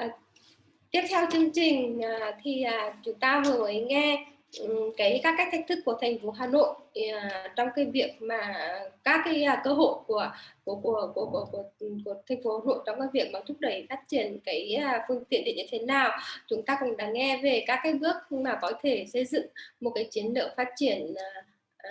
À, tiếp theo chương trình à, thì à, chúng ta vừa mới nghe um, cái các cách thách thức của thành phố Hà Nội à, trong cái việc mà các cái à, cơ hội của của của của của, của, ừ, của thành phố Hà Nội trong cái việc mà thúc đẩy phát triển cái à, phương tiện điện như thế nào. Chúng ta cũng đã nghe về các cái bước mà có thể xây dựng một cái chiến lược phát triển à, à,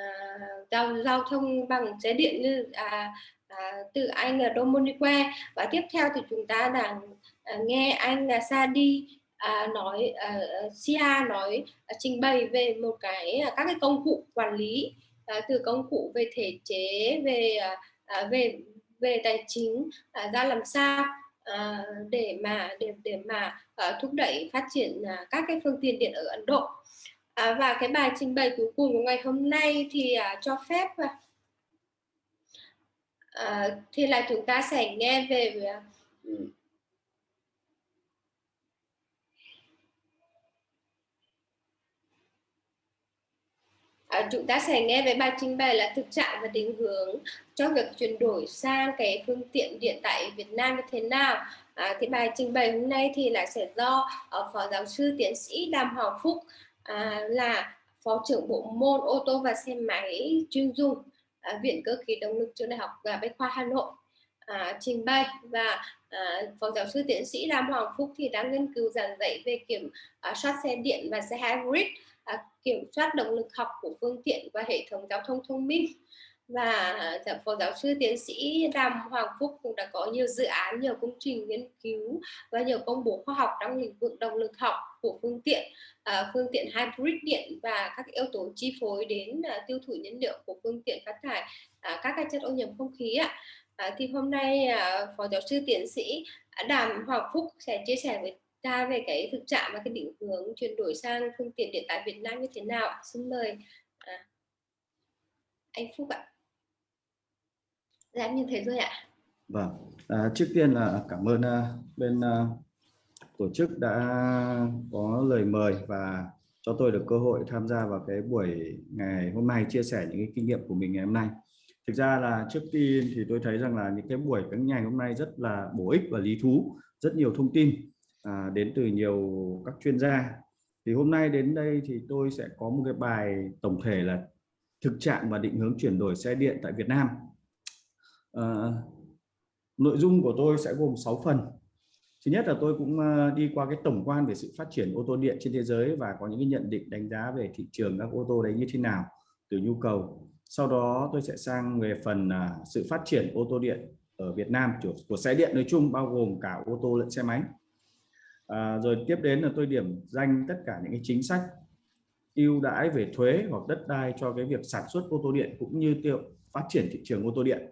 giao giao thông bằng xe điện như à, à, từ anh là Dominique. Và tiếp theo thì chúng ta đang Ờ, nghe anh là Sadi à, nói à, Sia nói à, trình bày về một cái các cái công cụ quản lý à, từ công cụ về thể chế về à, về về tài chính à, ra làm sao à, để mà để để mà à, thúc đẩy phát triển à, các cái phương tiện điện ở Ấn Độ. À, và cái bài trình bày cuối cùng của ngày hôm nay thì à, cho phép à, thì là chúng ta sẽ nghe về À, chúng ta sẽ nghe về bài trình bày là thực trạng và định hướng cho việc chuyển đổi sang cái phương tiện điện tại Việt Nam như thế nào. À, cái bài trình bày hôm nay thì là sẽ do uh, phó giáo sư tiến sĩ Đàm Hoàng Phúc à, là phó trưởng bộ môn ô tô và xe máy chuyên dùng à, viện cơ khí động lực trường đại học và bách khoa Hà Nội à, trình bày và à, phó giáo sư tiến sĩ Đàm Hoàng Phúc thì đang nghiên cứu giảng dạy về kiểm à, soát xe điện và xe hybrid à, kiểm soát động lực học của phương tiện và hệ thống giao thông thông minh và à, dạ, phó giáo sư tiến sĩ Đàm Hoàng Phúc cũng đã có nhiều dự án, nhiều công trình nghiên cứu và nhiều công bố khoa học trong lĩnh vực động lực học của phương tiện, à, phương tiện hybrid điện và các yếu tố chi phối đến à, tiêu thụ nhiên liệu của phương tiện phát thải à, các cái chất ô nhiễm không khí ạ. À, thì hôm nay à, phó giáo sư tiến sĩ Đàm Hoàng Phúc sẽ chia sẻ với ra về cái thực trạng và cái định hướng chuyển đổi sang phương tiện điện tại Việt Nam như thế nào Xin mời à, anh Phúc ạ. Dạ em như thế rồi ạ. Vâng, à, trước tiên là cảm ơn uh, bên uh, tổ chức đã có lời mời và cho tôi được cơ hội tham gia vào cái buổi ngày hôm nay chia sẻ những cái kinh nghiệm của mình ngày hôm nay. Thực ra là trước tiên thì tôi thấy rằng là những cái buổi các ngày hôm nay rất là bổ ích và lý thú, rất nhiều thông tin à, đến từ nhiều các chuyên gia. Thì hôm nay đến đây thì tôi sẽ có một cái bài tổng thể là thực trạng và định hướng chuyển đổi xe điện tại Việt Nam. À, nội dung của tôi sẽ gồm 6 phần. Thứ nhất là tôi cũng à, đi qua cái tổng quan về sự phát triển ô tô điện trên thế giới và có những cái nhận định đánh giá về thị trường các ô tô đấy như thế nào từ nhu cầu. Sau đó tôi sẽ sang về phần à, sự phát triển ô tô điện ở Việt Nam của, của xe điện nói chung bao gồm cả ô tô lẫn xe máy à, rồi tiếp đến là tôi điểm danh tất cả những cái chính sách ưu đãi về thuế hoặc đất đai cho cái việc sản xuất ô tô điện cũng như tiêu phát triển thị trường ô tô điện.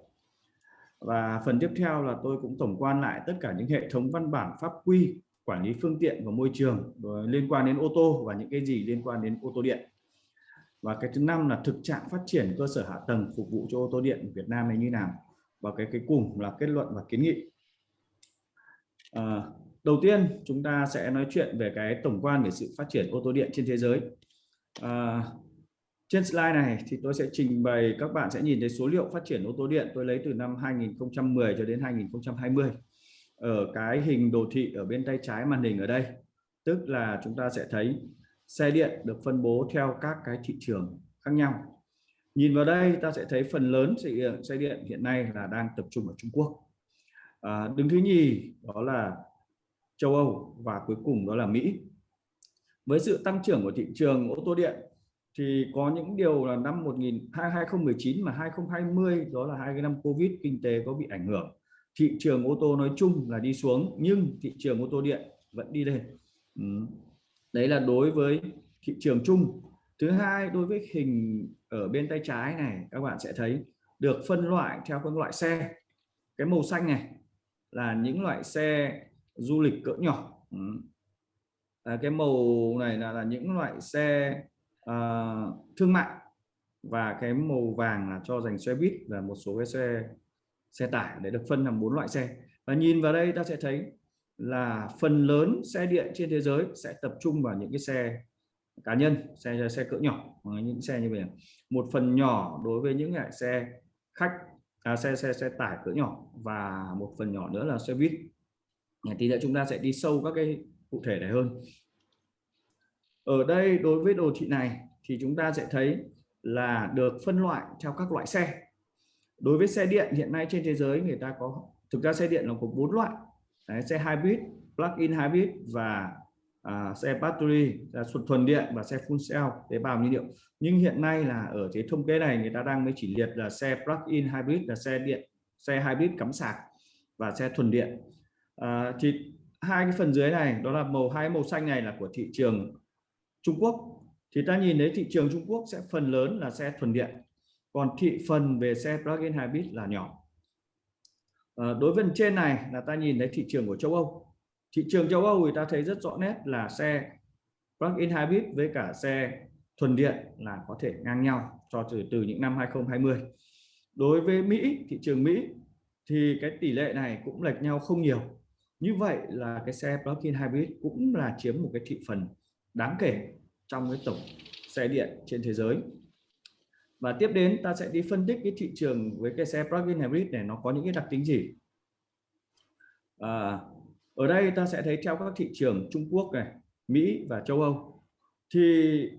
Và phần tiếp theo là tôi cũng tổng quan lại tất cả những hệ thống văn bản pháp quy quản lý phương tiện và môi trường liên quan đến ô tô và những cái gì liên quan đến ô tô điện. Và cái thứ năm là thực trạng phát triển cơ sở hạ tầng phục vụ cho ô tô điện Việt Nam này như nào? Và cái cái cùng là kết luận và kiến nghị. À, đầu tiên chúng ta sẽ nói chuyện về cái tổng quan về sự phát triển ô tô điện trên thế giới. À, trên slide này thì tôi sẽ trình bày các bạn sẽ nhìn thấy số liệu phát triển ô tô điện tôi lấy từ năm 2010 cho đến 2020 ở cái hình đồ thị ở bên tay trái màn hình ở đây tức là chúng ta sẽ thấy xe điện được phân bố theo các cái thị trường khác nhau. Nhìn vào đây ta sẽ thấy phần lớn xe điện, xe điện hiện nay là đang tập trung ở Trung Quốc. À, đứng thứ nhì đó là châu Âu và cuối cùng đó là Mỹ. Với sự tăng trưởng của thị trường ô tô điện thì có những điều là năm 2019 mà 2020 đó là hai cái năm Covid kinh tế có bị ảnh hưởng. Thị trường ô tô nói chung là đi xuống, nhưng thị trường ô tô điện vẫn đi lên. Ừ. đấy là đối với thị trường chung. Thứ hai, đối với hình ở bên tay trái này, các bạn sẽ thấy được phân loại theo phân loại xe. Cái màu xanh này là những loại xe du lịch cỡ nhỏ. Ừ. à, cái màu này là, là những loại xe à, thương mại và cái màu vàng là cho dành xe buýt và một số cái xe xe tải để được phân làm bốn loại xe. Và nhìn vào đây ta sẽ thấy là phần lớn xe điện trên thế giới sẽ tập trung vào những cái xe cá nhân xe xe cỡ nhỏ những xe như vậy. Một phần nhỏ đối với những loại xe khách à, xe xe xe tải cỡ nhỏ và một phần nhỏ nữa là xe buýt tí nữa chúng ta sẽ đi sâu các cái cụ thể này hơn. Ở đây đối với đồ thị này thì chúng ta sẽ thấy là được phân loại theo các loại xe. Đối với xe điện hiện nay trên thế giới người ta có thực ra xe điện là có bốn loại. Đấy, xe hybrid plug-in hybrid và à, xe battery là thuần điện và xe full cell tế bào nhiên liệu. Nhưng hiện nay là ở cái thông kê này người ta đang mới chỉ liệt là xe plug-in hybrid là xe điện xe hybrid cắm sạc và xe thuần điện à, thì hai cái phần dưới này đó là màu hai màu xanh này là của thị trường Trung Quốc. Thì ta nhìn thấy thị trường Trung Quốc sẽ phần lớn là xe thuần điện còn thị phần về xe plug-in hybrid là nhỏ. À, đối với trên này là ta nhìn thấy thị trường của châu Âu. Thị trường châu Âu thì ta thấy rất rõ nét là xe plug-in hybrid với cả xe thuần điện là có thể ngang nhau cho từ từ những năm 2020 đối với Mỹ thị trường Mỹ thì cái tỷ lệ này cũng lệch nhau không nhiều như vậy là cái xe plug-in hybrid cũng là chiếm một cái thị phần đáng kể trong cái tổng xe điện trên thế giới. Và tiếp đến ta sẽ đi phân tích cái thị trường với cái xe plug-in hybrid này nó có những cái đặc tính gì. À, ở đây ta sẽ thấy theo các thị trường Trung Quốc này Mỹ và châu Âu thì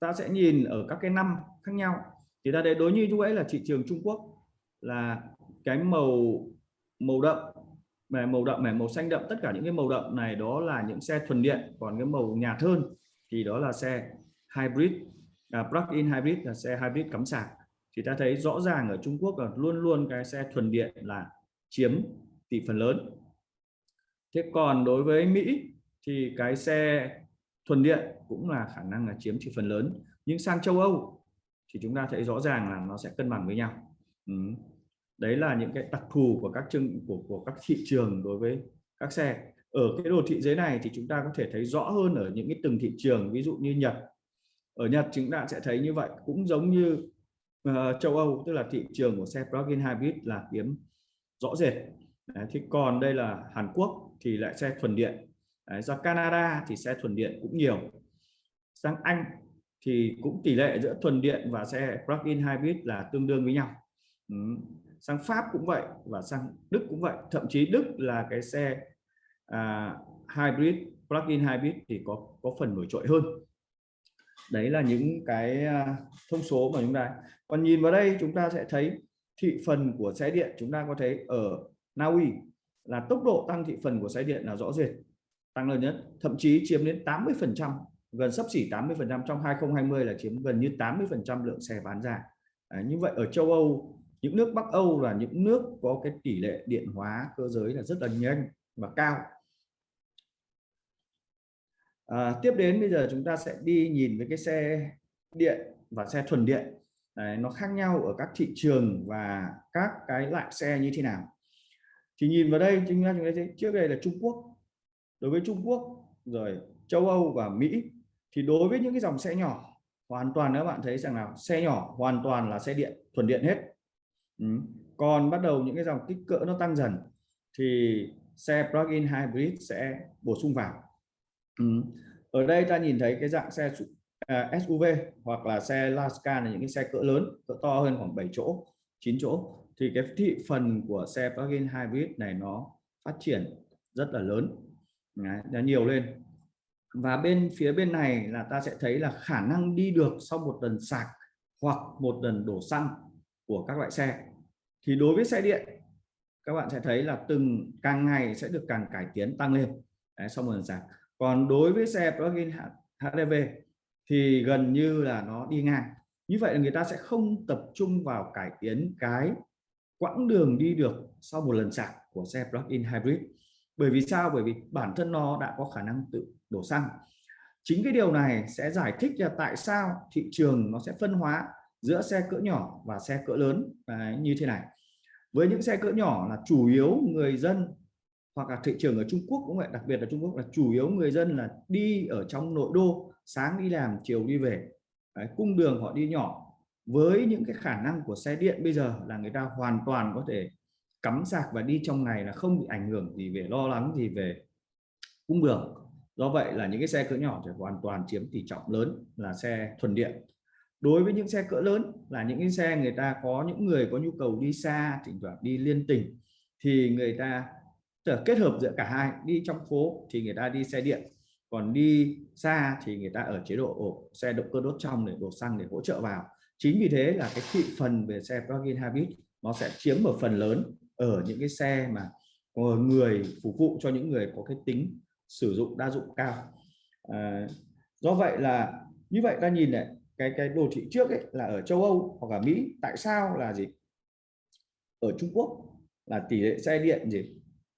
ta sẽ nhìn ở các cái năm khác nhau. Thì ta thấy đối như lúc ấy là thị trường Trung Quốc là cái màu màu đậm mà màu đậm này màu xanh đậm tất cả những cái màu đậm này đó là những xe thuần điện còn cái màu nhạt hơn thì đó là xe hybrid à, plug-in hybrid là xe hybrid cắm sạc. Thì ta thấy rõ ràng ở Trung Quốc là luôn luôn cái xe thuần điện là chiếm tỷ phần lớn. Thế còn đối với Mỹ thì cái xe thuần điện cũng là khả năng là chiếm thị phần lớn. Nhưng sang châu Âu thì chúng ta thấy rõ ràng là nó sẽ cân bằng với nhau. Ừ đấy là những cái đặc thù của các chương của, của các thị trường đối với các xe. Ở cái đồ thị dưới này thì chúng ta có thể thấy rõ hơn ở những cái từng thị trường ví dụ như Nhật. Ở Nhật chúng ta sẽ thấy như vậy cũng giống như uh, châu Âu tức là thị trường của xe plug-in hybrid là kiếm rõ rệt. Đấy, thì còn đây là Hàn Quốc thì lại xe thuần điện. Đấy, ra Canada thì xe thuần điện cũng nhiều. Sang Anh thì cũng tỷ lệ giữa thuần điện và xe plug-in hybrid là tương đương với nhau. Ừ sang Pháp cũng vậy và sang Đức cũng vậy. Thậm chí Đức là cái xe à, hybrid plug-in hybrid thì có có phần nổi trội hơn. Đấy là những cái à, thông số mà chúng ta còn nhìn vào đây chúng ta sẽ thấy thị phần của xe điện chúng ta có thấy ở Na Uy là tốc độ tăng thị phần của xe điện là rõ rệt tăng lớn nhất. Thậm chí chiếm đến 80 phần trăm gần sắp xỉ 80 phần trăm trong 2020 là chiếm gần như 80 phần trăm lượng xe bán ra. À, như vậy ở châu Âu những nước Bắc Âu là những nước có cái tỷ lệ điện hóa cơ giới là rất là nhanh và cao. À, tiếp đến bây giờ chúng ta sẽ đi nhìn với cái xe điện và xe thuần điện. Đấy, nó khác nhau ở các thị trường và các cái loại xe như thế nào. Thì nhìn vào đây chúng ta chúng ta thấy trước đây là Trung Quốc. Đối với Trung Quốc rồi châu Âu và Mỹ thì đối với những cái dòng xe nhỏ hoàn toàn các bạn thấy rằng là xe nhỏ hoàn toàn là xe điện thuần điện hết ừ. còn bắt đầu những cái dòng kích cỡ nó tăng dần thì xe plug-in hybrid sẽ bổ sung vào. Ừ. ở đây ta nhìn thấy cái dạng xe uh, à, SUV hoặc là xe Laska là những cái xe cỡ lớn cỡ to hơn khoảng 7 chỗ 9 chỗ. Thì cái thị phần của xe plug-in hybrid này nó phát triển rất là lớn. Đấy, nó nhiều lên. Và bên phía bên này là ta sẽ thấy là khả năng đi được sau một lần sạc hoặc một lần đổ xăng của các loại xe thì đối với xe điện các bạn sẽ thấy là từng càng ngày sẽ được càng cải tiến tăng lên. Đấy, sau một lần sạc còn đối với xe plug-in HDV thì gần như là nó đi ngang. Như vậy là người ta sẽ không tập trung vào cải tiến cái quãng đường đi được sau một lần sạc của xe plug-in hybrid. Bởi vì sao? Bởi vì bản thân nó đã có khả năng tự đổ xăng. Chính cái điều này sẽ giải thích là tại sao thị trường nó sẽ phân hóa giữa xe cỡ nhỏ và xe cỡ lớn. À, như thế này với những xe cỡ nhỏ là chủ yếu người dân hoặc là thị trường ở Trung Quốc cũng vậy đặc biệt là Trung Quốc là chủ yếu người dân là đi ở trong nội đô sáng đi làm chiều đi về. Đấy, cung đường họ đi nhỏ. Với những cái khả năng của xe điện bây giờ là người ta hoàn toàn có thể cắm sạc và đi trong ngày là không bị ảnh hưởng gì về lo lắng gì về cung đường. Do vậy là những cái xe cỡ nhỏ thì hoàn toàn chiếm tỷ trọng lớn là xe thuần điện đối với những xe cỡ lớn là những cái xe người ta có những người có nhu cầu đi xa thỉnh thoảng đi liên tỉnh thì người ta kết hợp giữa cả hai đi trong phố thì người ta đi xe điện còn đi xa thì người ta ở chế độ ổ, xe động cơ đốt trong để đổ xăng để hỗ trợ vào. Chính vì thế là cái thị phần về xe plug-in hybrid nó sẽ chiếm một phần lớn ở những cái xe mà người phục vụ cho những người có cái tính sử dụng đa dụng cao. À, do vậy là như vậy ta nhìn này cái cái đồ thị trước ấy là ở châu Âu hoặc là Mỹ. Tại sao là gì? Ở Trung Quốc là tỷ lệ xe điện gì?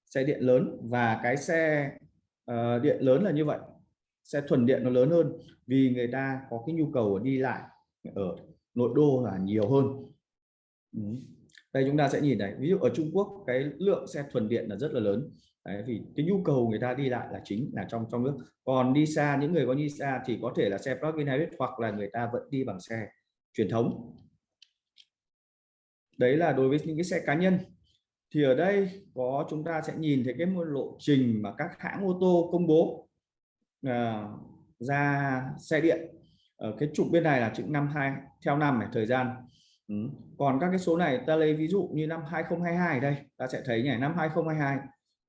Xe điện lớn và cái xe uh, điện lớn là như vậy. Xe thuần điện nó lớn hơn vì người ta có cái nhu cầu đi lại ở nội đô là nhiều hơn. Ừ. đây chúng ta sẽ nhìn này. Ví dụ ở Trung Quốc cái lượng xe thuần điện là rất là lớn. Đấy, vì cái nhu cầu người ta đi lại là chính là trong trong nước. Còn đi xa những người có đi xa thì có thể là xe plug-in hybrid hoặc là người ta vẫn đi bằng xe truyền thống. Đấy là đối với những cái xe cá nhân. Thì ở đây có chúng ta sẽ nhìn thấy cái một lộ trình mà các hãng ô tô công bố à, ra xe điện ở cái trục bên này là chữ năm hai theo năm này thời gian. Ừ. còn các cái số này ta lấy ví dụ như năm 2022 đây ta sẽ thấy nhỉ năm 2022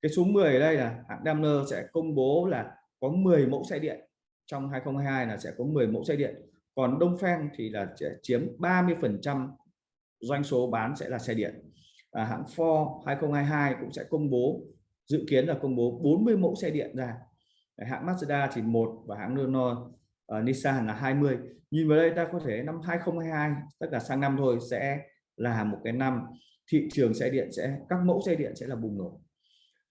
cái số 10 ở đây là hãng Daimler sẽ công bố là có 10 mẫu xe điện. Trong 2022 là sẽ có 10 mẫu xe điện. Còn Đông Phen thì là sẽ chiếm 30 phần trăm doanh số bán sẽ là xe điện. À, hãng Ford 2022 cũng sẽ công bố dự kiến là công bố 40 mẫu xe điện ra. Hãng Mazda thì một và hãng Renault uh, Nissan là 20 nhìn vào đây ta có thể năm 2022 tất cả sang năm thôi sẽ là một cái năm. Thị trường xe điện sẽ các mẫu xe điện sẽ là bùng nổ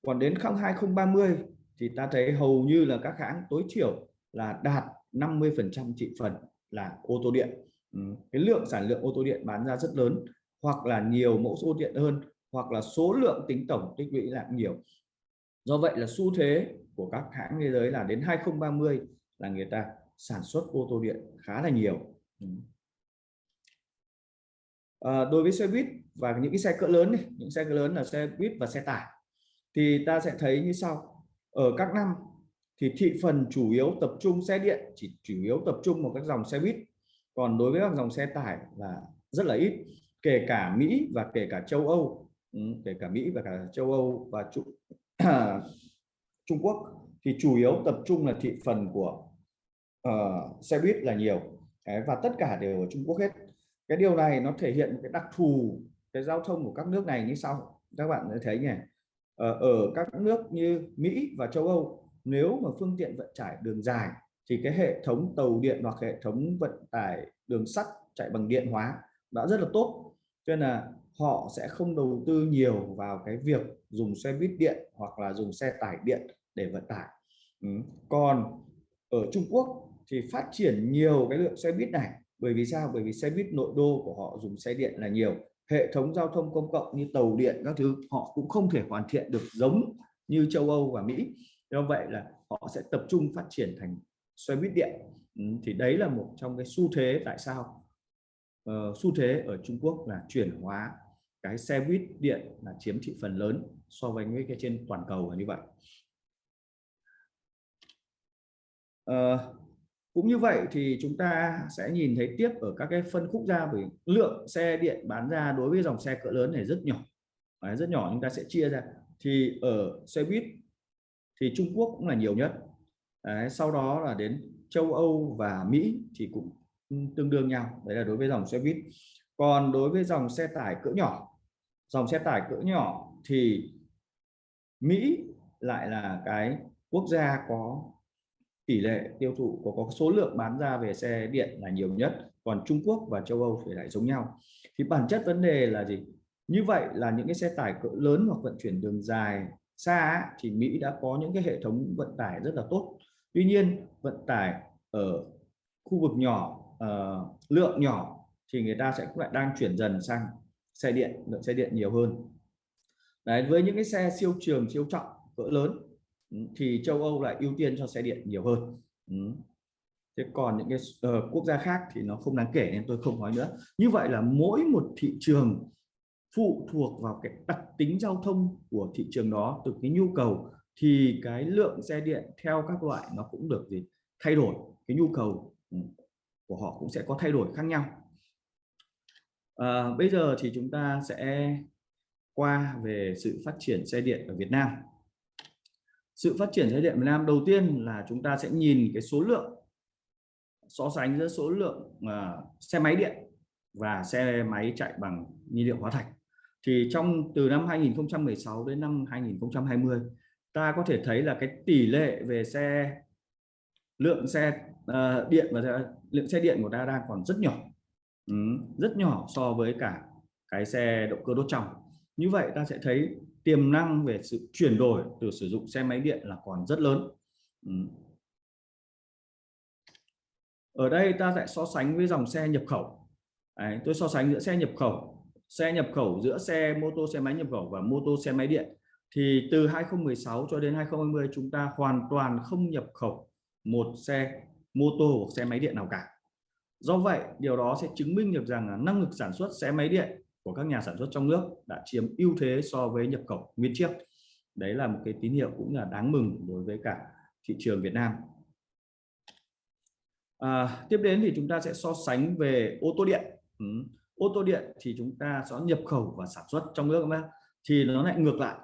còn đến năm 2030 thì ta thấy hầu như là các hãng tối thiểu là đạt 50% thị phần là ô tô điện. Ừ, cái lượng sản lượng ô tô điện bán ra rất lớn hoặc là nhiều mẫu ô điện hơn hoặc là số lượng tính tổng tích lũy lại nhiều. Do vậy là xu thế của các hãng thế giới là đến 2030 là người ta sản xuất ô tô điện khá là nhiều. À, đối với xe buýt và những cái xe cỡ lớn này, những xe cỡ lớn là xe buýt và xe tải thì ta sẽ thấy như sau. Ở các năm thì thị phần chủ yếu tập trung xe điện chỉ chủ yếu tập trung vào các dòng xe buýt. Còn đối với các dòng xe tải là rất là ít kể cả Mỹ và kể cả châu Âu. Ừ, kể cả Mỹ và cả châu Âu và Trung, Trung Quốc thì chủ yếu tập trung là thị phần của uh, xe buýt là nhiều. Đấy, và tất cả đều ở Trung Quốc hết. Cái điều này nó thể hiện cái đặc thù cái giao thông của các nước này như sau. Các bạn thấy nhỉ. Ờ, ở các nước như Mỹ và châu Âu, nếu mà phương tiện vận tải đường dài thì cái hệ thống tàu điện hoặc hệ thống vận tải đường sắt chạy bằng điện hóa đã rất là tốt. Cho nên là họ sẽ không đầu tư nhiều vào cái việc dùng xe buýt điện hoặc là dùng xe tải điện để vận tải. Ừ. còn ở Trung Quốc thì phát triển nhiều cái lượng xe buýt này. Bởi vì sao? Bởi vì xe buýt nội đô của họ dùng xe điện là nhiều hệ thống giao thông công cộng như tàu điện các thứ họ cũng không thể hoàn thiện được giống như châu Âu và Mỹ. Do vậy là họ sẽ tập trung phát triển thành xe buýt điện. Ừ, thì đấy là một trong cái xu thế tại sao uh, xu thế ở Trung Quốc là chuyển hóa cái xe buýt điện là chiếm thị phần lớn so với những cái trên toàn cầu là như vậy. Uh, cũng như vậy thì chúng ta sẽ nhìn thấy tiếp ở các cái phân khúc ra bởi lượng xe điện bán ra đối với dòng xe cỡ lớn này rất nhỏ. Đấy, rất nhỏ chúng ta sẽ chia ra. Thì ở xe buýt thì Trung Quốc cũng là nhiều nhất. Đấy, sau đó là đến châu Âu và Mỹ thì cũng tương đương nhau. Đấy là đối với dòng xe buýt. Còn đối với dòng xe tải cỡ nhỏ dòng xe tải cỡ nhỏ thì Mỹ lại là cái quốc gia có tỷ lệ tiêu thụ có, có số lượng bán ra về xe điện là nhiều nhất còn Trung Quốc và châu Âu thì lại giống nhau. Thì bản chất vấn đề là gì? Như vậy là những cái xe tải cỡ lớn hoặc vận chuyển đường dài xa thì Mỹ đã có những cái hệ thống vận tải rất là tốt. Tuy nhiên vận tải ở khu vực nhỏ uh, lượng nhỏ thì người ta sẽ cũng lại đang chuyển dần sang xe điện lượng xe điện nhiều hơn. Đấy với những cái xe siêu trường siêu trọng cỡ lớn Ừ, thì châu Âu lại ưu tiên cho xe điện nhiều hơn. Ừ. thế còn những cái uh, quốc gia khác thì nó không đáng kể nên tôi không nói nữa. Như vậy là mỗi một thị trường phụ thuộc vào cái đặc tính giao thông của thị trường đó từ cái nhu cầu thì cái lượng xe điện theo các loại nó cũng được gì thay đổi. Cái nhu cầu ừ, của họ cũng sẽ có thay đổi khác nhau. À, bây giờ thì chúng ta sẽ qua về sự phát triển xe điện ở Việt Nam sự phát triển xe điện Việt Nam đầu tiên là chúng ta sẽ nhìn cái số lượng so sánh giữa số lượng uh, xe máy điện và xe máy chạy bằng nhiên liệu hóa thạch. Thì trong từ năm 2016 đến năm 2020 ta có thể thấy là cái tỷ lệ về xe lượng xe uh, điện và lượng xe điện của ta đang còn rất nhỏ. Ừ, rất nhỏ so với cả cái xe động cơ đốt trong. Như vậy ta sẽ thấy tiềm năng về sự chuyển đổi từ sử dụng xe máy điện là còn rất lớn. Ừ. Ở đây ta sẽ so sánh với dòng xe nhập khẩu. Đấy, tôi so sánh giữa xe nhập khẩu xe nhập khẩu giữa xe mô tô xe máy nhập khẩu và mô tô xe máy điện. Thì từ 2016 cho đến 2020 chúng ta hoàn toàn không nhập khẩu một xe mô tô hoặc xe máy điện nào cả. Do vậy điều đó sẽ chứng minh được rằng là năng lực sản xuất xe máy điện của các nhà sản xuất trong nước đã chiếm ưu thế so với nhập khẩu nguyên chiếc. Đấy là một cái tín hiệu cũng là đáng mừng đối với cả thị trường Việt Nam. À, tiếp đến thì chúng ta sẽ so sánh về ô tô điện. Ừ. ô tô điện thì chúng ta sẽ nhập khẩu và sản xuất trong nước mà thì nó lại ngược lại.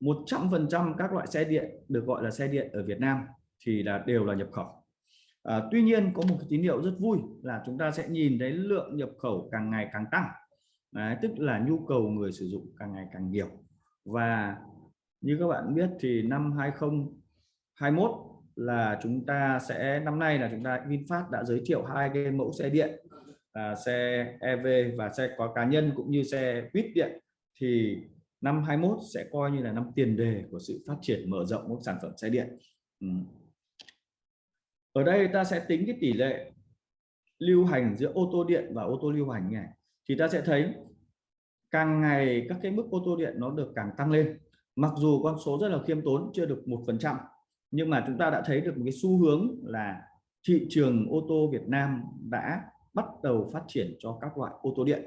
100% các loại xe điện được gọi là xe điện ở Việt Nam thì là đều là nhập khẩu. À, tuy nhiên có một cái tín hiệu rất vui là chúng ta sẽ nhìn thấy lượng nhập khẩu càng ngày càng tăng. Đấy, tức là nhu cầu người sử dụng càng ngày càng nhiều. Và như các bạn biết thì năm 2021 là chúng ta sẽ năm nay là chúng ta VinFast đã giới thiệu hai cái mẫu xe điện là xe EV và xe có cá nhân cũng như xe buýt điện. Thì năm 21 sẽ coi như là năm tiền đề của sự phát triển mở rộng các sản phẩm xe điện. Ừ. ở đây ta sẽ tính cái tỷ lệ lưu hành giữa ô tô điện và ô tô lưu hành này thì ta sẽ thấy càng ngày các cái mức ô tô điện nó được càng tăng lên. Mặc dù con số rất là khiêm tốn chưa được một phần trăm nhưng mà chúng ta đã thấy được một cái xu hướng là thị trường ô tô Việt Nam đã bắt đầu phát triển cho các loại ô tô điện.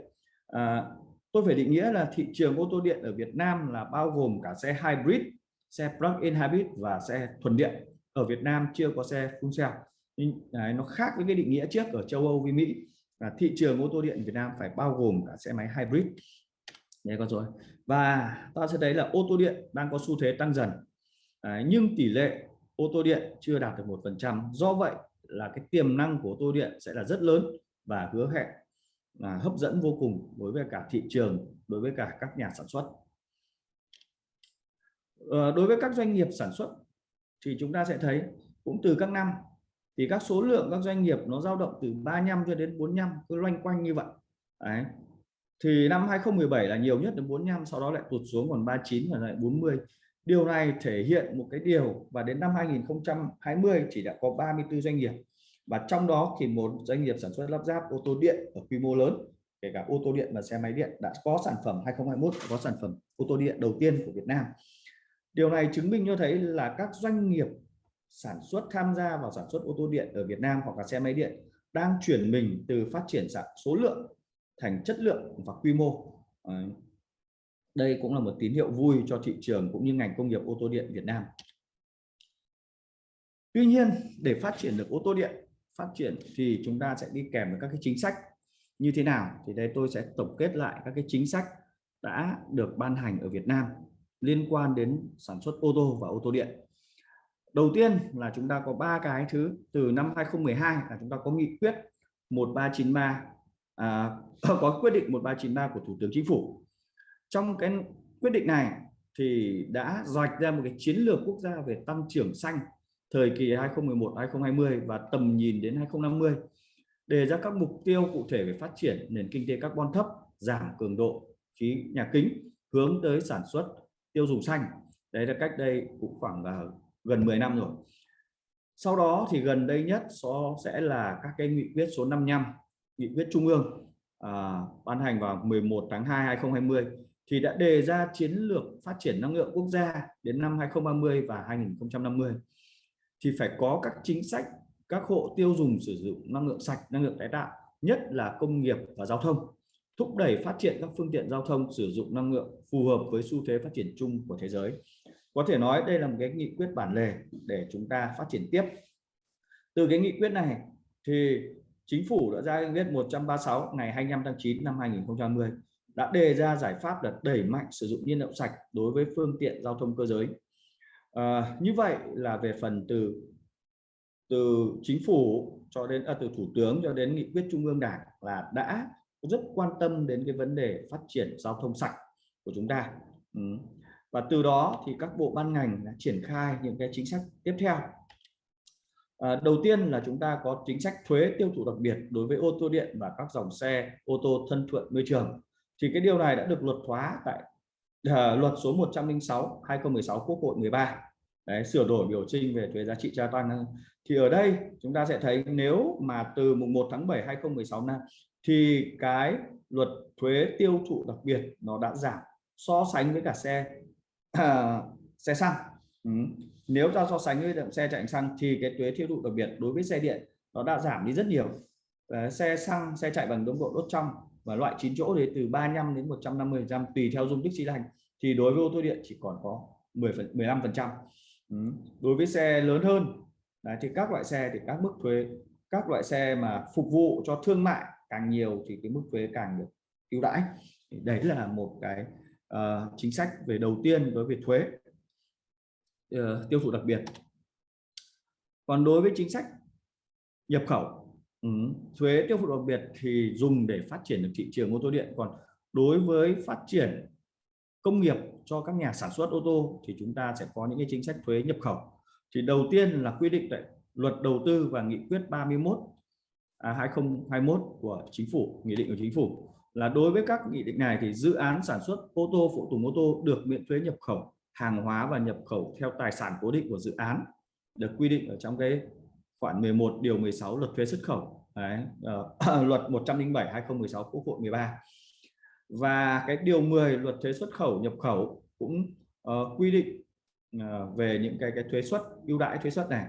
À, tôi phải định nghĩa là thị trường ô tô điện ở Việt Nam là bao gồm cả xe hybrid xe plug-in hybrid và xe thuần điện. Ở Việt Nam chưa có xe full cell. Nó khác với cái định nghĩa trước ở châu Âu với Mỹ là thị trường ô tô điện Việt Nam phải bao gồm cả xe máy hybrid. Nhé con rồi và ta sẽ thấy là ô tô điện đang có xu thế tăng dần. À, nhưng tỷ lệ ô tô điện chưa đạt được một phần trăm. Do vậy là cái tiềm năng của ô tô điện sẽ là rất lớn và hứa hẹn là hấp dẫn vô cùng đối với cả thị trường đối với cả các nhà sản xuất. À, đối với các doanh nghiệp sản xuất thì chúng ta sẽ thấy cũng từ các năm thì các số lượng các doanh nghiệp nó dao động từ 35 cho đến 45 cứ loanh quanh như vậy. Đấy. thì năm 2017 là nhiều nhất đến 45 sau đó lại tụt xuống còn 39 và lại 40 điều này thể hiện một cái điều và đến năm 2020 chỉ đã có 34 doanh nghiệp. Và trong đó thì một doanh nghiệp sản xuất lắp ráp ô tô điện ở quy mô lớn, kể cả ô tô điện và xe máy điện, đã có sản phẩm 2021 có sản phẩm ô tô điện đầu tiên của Việt Nam. Điều này chứng minh cho thấy là các doanh nghiệp sản xuất tham gia vào sản xuất ô tô điện ở Việt Nam hoặc là xe máy điện đang chuyển mình từ phát triển dạng số lượng thành chất lượng và quy mô. Đây cũng là một tín hiệu vui cho thị trường cũng như ngành công nghiệp ô tô điện Việt Nam. Tuy nhiên, để phát triển được ô tô điện, phát triển thì chúng ta sẽ đi kèm với các cái chính sách như thế nào? Thì đây tôi sẽ tổng kết lại các cái chính sách đã được ban hành ở Việt Nam liên quan đến sản xuất ô tô và ô tô điện đầu tiên là chúng ta có ba cái thứ từ năm 2012 là chúng ta có nghị quyết 1393 à, có quyết định 1393 của Thủ tướng Chính phủ. Trong cái quyết định này thì đã rạch ra một cái chiến lược quốc gia về tăng trưởng xanh thời kỳ 2011-2020 và tầm nhìn đến 2050 đề ra các mục tiêu cụ thể về phát triển nền kinh tế carbon thấp giảm cường độ khí nhà kính hướng tới sản xuất tiêu dùng xanh. Đấy là cách đây cũng khoảng là gần 10 năm rồi. Sau đó thì gần đây nhất so sẽ là các cái nghị quyết số 55 nghị quyết trung ương à, ban hành vào 11 tháng 2 2020 thì đã đề ra chiến lược phát triển năng lượng quốc gia đến năm 2030 và 2050 thì phải có các chính sách các hộ tiêu dùng sử dụng năng lượng sạch năng lượng tái tạo nhất là công nghiệp và giao thông thúc đẩy phát triển các phương tiện giao thông sử dụng năng lượng phù hợp với xu thế phát triển chung của thế giới có thể nói đây là một cái nghị quyết bản lề để chúng ta phát triển tiếp. Từ cái nghị quyết này thì chính phủ đã ra nghị quyết 136 ngày 25 tháng 9 năm 2020 đã đề ra giải pháp là đẩy mạnh sử dụng nhiên liệu sạch đối với phương tiện giao thông cơ giới. À, như vậy là về phần từ từ chính phủ cho đến à, từ thủ tướng cho đến nghị quyết trung ương đảng là đã rất quan tâm đến cái vấn đề phát triển giao thông sạch của chúng ta. Ừ và từ đó thì các bộ ban ngành đã triển khai những cái chính sách tiếp theo. À, đầu tiên là chúng ta có chính sách thuế tiêu thụ đặc biệt đối với ô tô điện và các dòng xe ô tô thân thuận môi trường. Thì cái điều này đã được luật hóa tại uh, luật số 106 2016 Quốc hội 13 Đấy, sửa đổi biểu trinh về thuế giá trị gia tăng. Thì ở đây chúng ta sẽ thấy nếu mà từ mùng 1 tháng 7 2016 năm thì cái luật thuế tiêu thụ đặc biệt nó đã giảm so sánh với cả xe. Ờ, xe xăng ừ. nếu ta so sánh với xe chạy xăng thì cái thuế tiêu thụ đặc biệt đối với xe điện nó đã giảm đi rất nhiều Đấy, xe xăng xe chạy bằng tốc độ đốt trong và loại 9 chỗ thì từ 35 đến 150 trăm tùy theo dung tích xi lanh thì đối với ô tô điện chỉ còn có 10 phần 15 phần trăm ừ. đối với xe lớn hơn Đấy, thì các loại xe thì các mức thuế các loại xe mà phục vụ cho thương mại càng nhiều thì cái mức thuế càng được ưu đãi đấy là một cái uh, chính sách về đầu tiên đối với thuế uh, tiêu thụ đặc biệt. Còn đối với chính sách nhập khẩu ừ, thuế tiêu thụ đặc biệt thì dùng để phát triển được thị trường ô tô điện. Còn đối với phát triển công nghiệp cho các nhà sản xuất ô tô thì chúng ta sẽ có những cái chính sách thuế nhập khẩu. Thì đầu tiên là quy định tại luật đầu tư và nghị quyết 31 à, 2021 của chính phủ nghị định của chính phủ là đối với các nghị định này thì dự án sản xuất ô tô phụ tùng ô tô được miễn thuế nhập khẩu hàng hóa và nhập khẩu theo tài sản cố định của dự án được quy định ở trong cái khoản 11 điều 16 luật thuế xuất khẩu. Đấy, uh, luật 107 2016 Quốc hội 13 và cái điều 10 luật thuế xuất khẩu nhập khẩu cũng uh, quy định uh, về những cái cái thuế suất ưu đãi thuế suất này.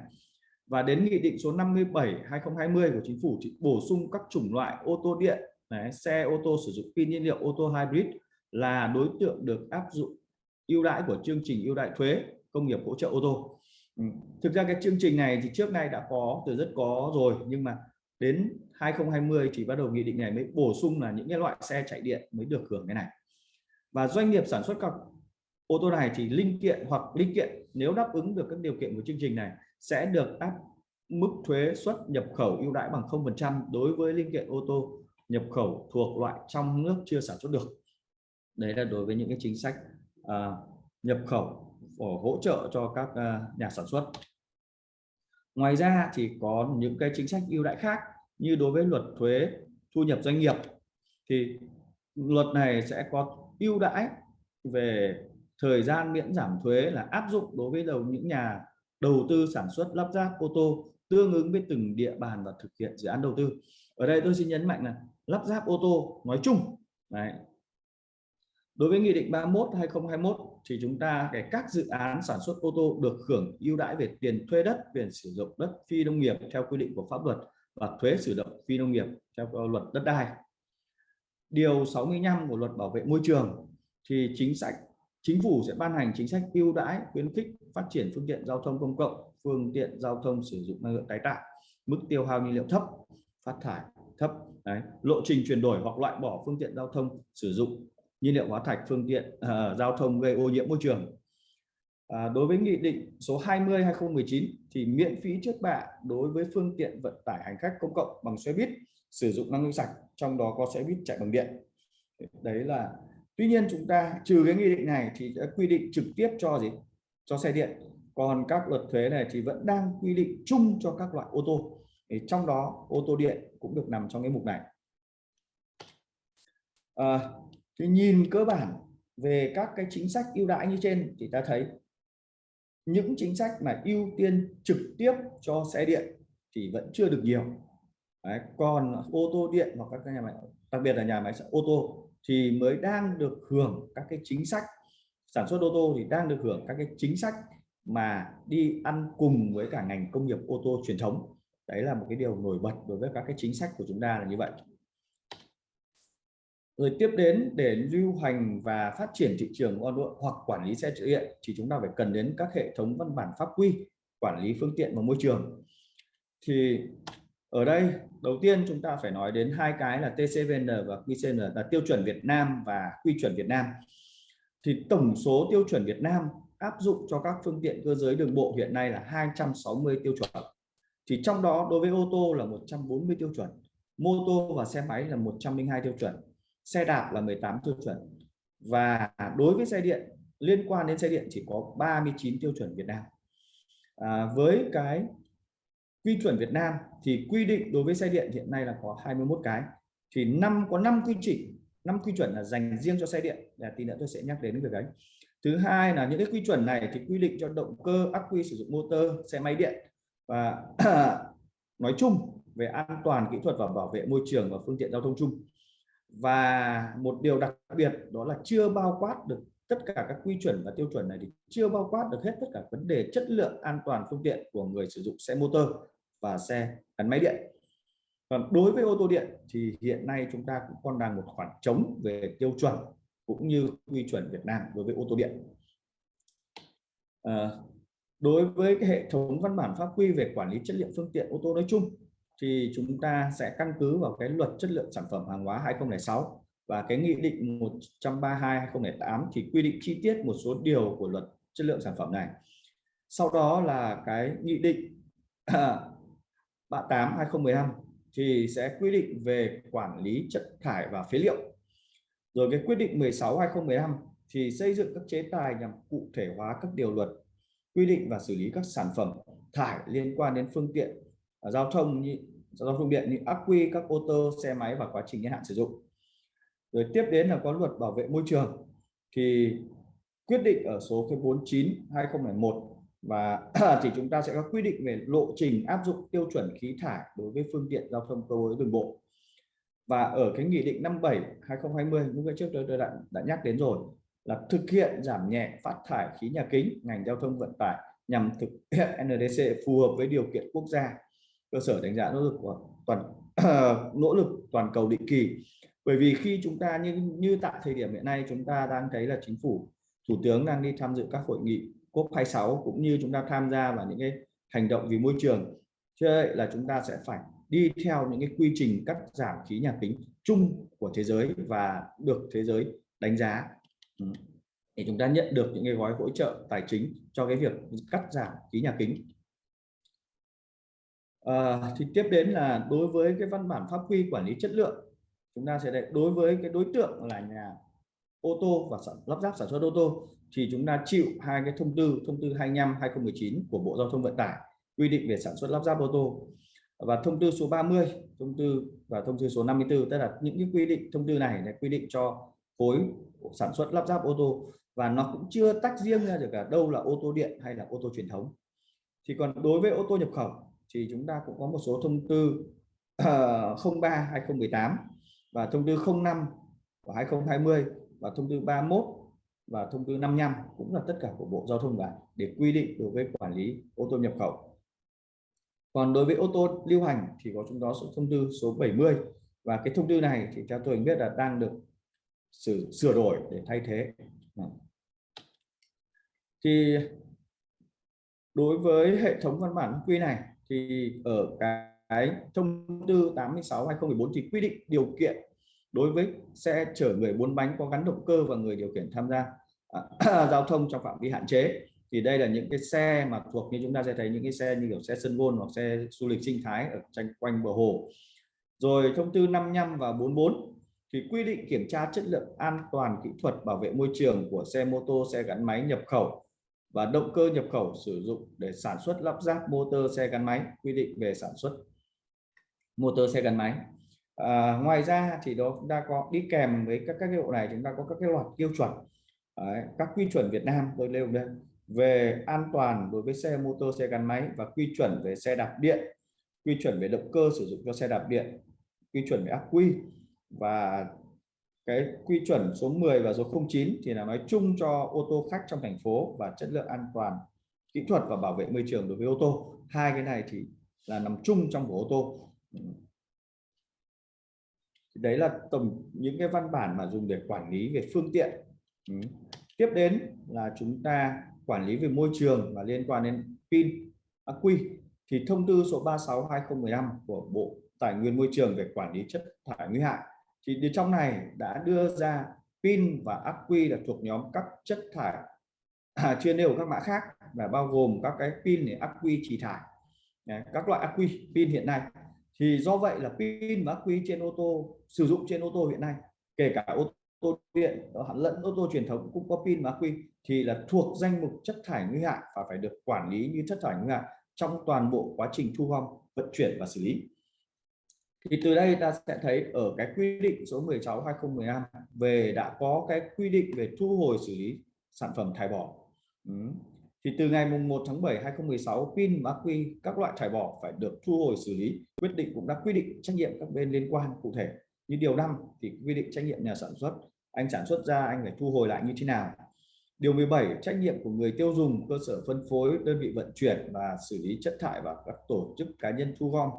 Và đến nghị định số 57 2020 của chính phủ thì bổ sung các chủng loại ô tô điện Đấy, xe ô tô sử dụng pin nhiên liệu ô tô hybrid là đối tượng được áp dụng ưu đãi của chương trình ưu đãi thuế công nghiệp hỗ trợ ô tô ừ. thực ra cái chương trình này thì trước nay đã có từ rất có rồi nhưng mà đến 2020 thì bắt đầu nghị định này mới bổ sung là những cái loại xe chạy điện mới được hưởng cái này và doanh nghiệp sản xuất các ô tô này thì linh kiện hoặc linh kiện nếu đáp ứng được các điều kiện của chương trình này sẽ được áp mức thuế xuất nhập khẩu ưu đãi bằng 0% đối với linh kiện ô tô nhập khẩu thuộc loại trong nước chưa sản xuất được. Đấy là đối với những cái chính sách à, nhập khẩu hỗ trợ cho các à, nhà sản xuất. Ngoài ra thì có những cái chính sách ưu đãi khác như đối với luật thuế thu nhập doanh nghiệp. Thì luật này sẽ có ưu đãi về thời gian miễn giảm thuế là áp dụng đối với đầu những nhà đầu tư sản xuất lắp ráp ô tô tương ứng với từng địa bàn và thực hiện dự án đầu tư. Ở đây tôi xin nhấn mạnh là lắp ráp ô tô nói chung Đấy. đối với nghị định 31 2021 thì chúng ta để các dự án sản xuất ô tô được hưởng ưu đãi về tiền thuê đất, quyền sử dụng đất phi nông nghiệp theo quy định của pháp luật và thuế sử dụng phi nông nghiệp theo luật đất đai điều 65 của luật bảo vệ môi trường thì chính sách, chính phủ sẽ ban hành chính sách ưu đãi khuyến khích phát triển phương tiện giao thông công cộng, phương tiện giao thông sử dụng năng lượng tái tạo, mức tiêu hao nhiên liệu thấp, phát thải thấp Đấy. lộ trình chuyển đổi hoặc loại bỏ phương tiện giao thông sử dụng nhiên liệu hóa thạch phương tiện uh, giao thông gây ô nhiễm môi trường. À, đối với nghị định số 20 2019 thì miễn phí trước bạ đối với phương tiện vận tải hành khách công cộng bằng xe buýt sử dụng năng lượng sạch trong đó có xe buýt chạy bằng điện. Đấy là tuy nhiên chúng ta trừ cái nghị định này thì đã quy định trực tiếp cho gì? Cho xe điện. Còn các luật thuế này thì vẫn đang quy định chung cho các loại ô tô thì trong đó ô tô điện cũng được nằm trong cái mục này. À, thì nhìn cơ bản về các cái chính sách ưu đãi như trên thì ta thấy những chính sách mà ưu tiên trực tiếp cho xe điện thì vẫn chưa được nhiều. Đấy, còn ô tô điện hoặc các nhà máy đặc biệt là nhà máy ô tô thì mới đang được hưởng các cái chính sách sản xuất ô tô thì đang được hưởng các cái chính sách mà đi ăn cùng với cả ngành công nghiệp ô tô truyền thống đấy là một cái điều nổi bật đối với các cái chính sách của chúng ta là như vậy. Rồi tiếp đến, để lưu hành và phát triển thị trường hoặc quản lý xe điện thì chúng ta phải cần đến các hệ thống văn bản pháp quy, quản lý phương tiện và môi trường. Thì ở đây, đầu tiên chúng ta phải nói đến hai cái là TCVN và QCN là tiêu chuẩn Việt Nam và quy chuẩn Việt Nam. Thì tổng số tiêu chuẩn Việt Nam áp dụng cho các phương tiện cơ giới đường bộ hiện nay là 260 tiêu chuẩn thì trong đó đối với ô tô là 140 tiêu chuẩn mô tô và xe máy là 102 tiêu chuẩn xe đạp là 18 tiêu chuẩn. Và đối với xe điện liên quan đến xe điện chỉ có 39 tiêu chuẩn Việt Nam. À, với cái quy chuẩn Việt Nam thì quy định đối với xe điện hiện nay là có 21 cái. Thì năm có 5 quy trình năm quy chuẩn là dành riêng cho xe điện là tí nữa tôi sẽ nhắc đến việc đấy thứ hai là những cái quy chuẩn này thì quy định cho động cơ ắc quy sử dụng motor xe máy điện và nói chung về an toàn kỹ thuật và bảo vệ môi trường và phương tiện giao thông chung. Và một điều đặc biệt đó là chưa bao quát được tất cả các quy chuẩn và tiêu chuẩn này thì chưa bao quát được hết tất cả vấn đề chất lượng an toàn phương tiện của người sử dụng xe motor và xe gắn máy điện. Còn đối với ô tô điện thì hiện nay chúng ta cũng còn đang một khoảng trống về tiêu chuẩn cũng như quy chuẩn Việt Nam đối với ô tô điện. À, đối với cái hệ thống văn bản pháp quy về quản lý chất lượng phương tiện ô tô nói chung, thì chúng ta sẽ căn cứ vào cái luật chất lượng sản phẩm hàng hóa 2006 và cái nghị định 132 2008 thì quy định chi tiết một số điều của luật chất lượng sản phẩm này. Sau đó là cái nghị định 38 2015 thì sẽ quy định về quản lý chất thải và phế liệu. Rồi cái quyết định 16 2015 thì xây dựng các chế tài nhằm cụ thể hóa các điều luật quy định và xử lý các sản phẩm thải liên quan đến phương tiện à, giao thông như giao thông điện như ắc quy các ô tô xe máy và quá trình niên hạn sử dụng. Rồi tiếp đến là có luật bảo vệ môi trường. Thì quyết định ở số cái 49 2001 và thì chúng ta sẽ có quy định về lộ trình áp dụng tiêu chuẩn khí thải đối với phương tiện giao thông cơ giới đường bộ. Và ở cái nghị định 57 2020 lúc trước tôi, tôi đã, đã nhắc đến rồi là thực hiện giảm nhẹ phát thải khí nhà kính, ngành giao thông vận tải nhằm thực hiện NDC phù hợp với điều kiện quốc gia. Cơ sở đánh giá nỗ lực của toàn nỗ lực toàn cầu định kỳ. Bởi vì khi chúng ta như như tại thời điểm hiện nay, chúng ta đang thấy là chính phủ, thủ tướng đang đi tham dự các hội nghị COP 26 cũng như chúng ta tham gia vào những cái hành động vì môi trường. Cho vậy là chúng ta sẽ phải đi theo những cái quy trình cắt giảm khí nhà kính chung của thế giới và được thế giới đánh giá để chúng ta nhận được những cái gói hỗ trợ tài chính cho cái việc cắt giảm khí nhà kính. À, thì tiếp đến là đối với cái văn bản pháp quy quản lý chất lượng chúng ta sẽ để đối với cái đối tượng là nhà ô tô và sản, lắp ráp sản xuất ô tô thì chúng ta chịu hai cái thông tư thông tư 25 2019 của Bộ Giao thông Vận tải quy định về sản xuất lắp ráp ô tô. Và thông tư số 30 thông tư và thông tư số 54 tức là những cái quy định thông tư này là quy định cho khối sản xuất lắp ráp ô tô và nó cũng chưa tách riêng ra được cả đâu là ô tô điện hay là ô tô truyền thống thì còn đối với ô tô nhập khẩu thì chúng ta cũng có một số thông tư uh, 03 2018 và thông tư 05 của 2020 và thông tư 31 và thông tư 55 cũng là tất cả của Bộ Giao thông Vận để quy định đối với quản lý ô tô nhập khẩu. Còn đối với ô tô lưu hành thì có chúng đó số thông tư số 70 và cái thông tư này thì theo tôi biết là đang được sửa, sửa đổi để thay thế. Vâng. Thì đối với hệ thống văn bản quy này thì ở cái thông tư 86 2014 thì quy định điều kiện đối với xe chở người bốn bánh có gắn động cơ và người điều khiển tham gia à, giao thông trong phạm vi hạn chế. Thì đây là những cái xe mà thuộc như chúng ta sẽ thấy những cái xe như kiểu xe sân gôn hoặc xe du lịch sinh thái ở tranh quanh bờ hồ. Rồi thông tư 55 và 44 thì quy định kiểm tra chất lượng an toàn kỹ thuật bảo vệ môi trường của xe mô tô xe gắn máy nhập khẩu và động cơ nhập khẩu sử dụng để sản xuất lắp ráp motor xe gắn máy quy định về sản xuất motor xe gắn máy. À, ngoài ra thì đó chúng ta có đi kèm với các các hiệu này chúng ta có các cái loạt tiêu chuẩn. Đấy, các quy chuẩn Việt Nam tôi nêu đây. Về an toàn đối với xe mô tô xe gắn máy và quy chuẩn về xe đạp điện quy chuẩn về động cơ sử dụng cho xe đạp điện quy chuẩn về ắc quy và cái quy chuẩn số 10 và số 09 thì là nói chung cho ô tô khách trong thành phố và chất lượng an toàn, kỹ thuật và bảo vệ môi trường đối với ô tô. Hai cái này thì là nằm chung trong của ô tô. Thì đấy là tổng, những cái văn bản mà dùng để quản lý về phương tiện. Ừ. tiếp đến là chúng ta quản lý về môi trường và liên quan đến pin ắc quy. Thì thông tư số 36 2015 của Bộ Tài nguyên Môi trường về quản lý chất thải nguy hại thì trong này đã đưa ra pin và ắc quy là thuộc nhóm các chất thải à, chuyên nêu các mã khác là bao gồm các cái pin để ắc quy trì thải. Đấy, các loại ắc quy pin hiện nay. Thì do vậy là pin và ắc quy trên ô tô sử dụng trên ô tô hiện nay kể cả ô tô điện lẫn ô tô truyền thống cũng có pin và ắc quy thì là thuộc danh mục chất thải nguy hại và phải được quản lý như chất thải nguy hại trong toàn bộ quá trình thu gom vận chuyển và xử lý thì từ đây ta sẽ thấy ở cái quy định số 16 2015 về đã có cái quy định về thu hồi xử lý sản phẩm thải bỏ ừ. thì từ ngày mùng 1 tháng 7 2016 pin mã quy các loại thải bỏ phải được thu hồi xử lý quyết định cũng đã quy định trách nhiệm các bên liên quan cụ thể như điều 5 thì quy định trách nhiệm nhà sản xuất anh sản xuất ra anh phải thu hồi lại như thế nào Điều 17 trách nhiệm của người tiêu dùng, cơ sở phân phối, đơn vị vận chuyển và xử lý chất thải và các tổ chức cá nhân thu gom.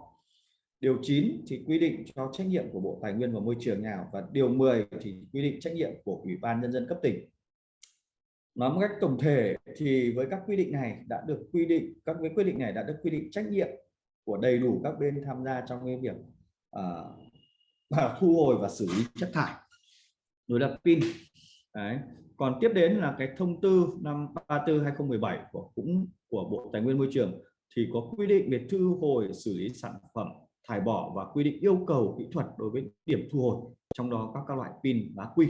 Điều 9 thì quy định cho trách nhiệm của Bộ Tài nguyên và Môi trường nào và điều 10 thì quy định trách nhiệm của Ủy ban nhân dân cấp tỉnh. Nói một cách tổng thể thì với các quy định này đã được quy định các cái quy định này đã được quy định trách nhiệm của đầy đủ các bên tham gia trong cái việc uh, thu hồi và xử lý chất thải đối lập pin Đấy còn tiếp đến là cái thông tư năm 34 2017 của cũng của Bộ Tài nguyên Môi trường thì có quy định về thu hồi xử lý sản phẩm thải bỏ và quy định yêu cầu kỹ thuật đối với điểm thu hồi, trong đó các các loại pin và quy.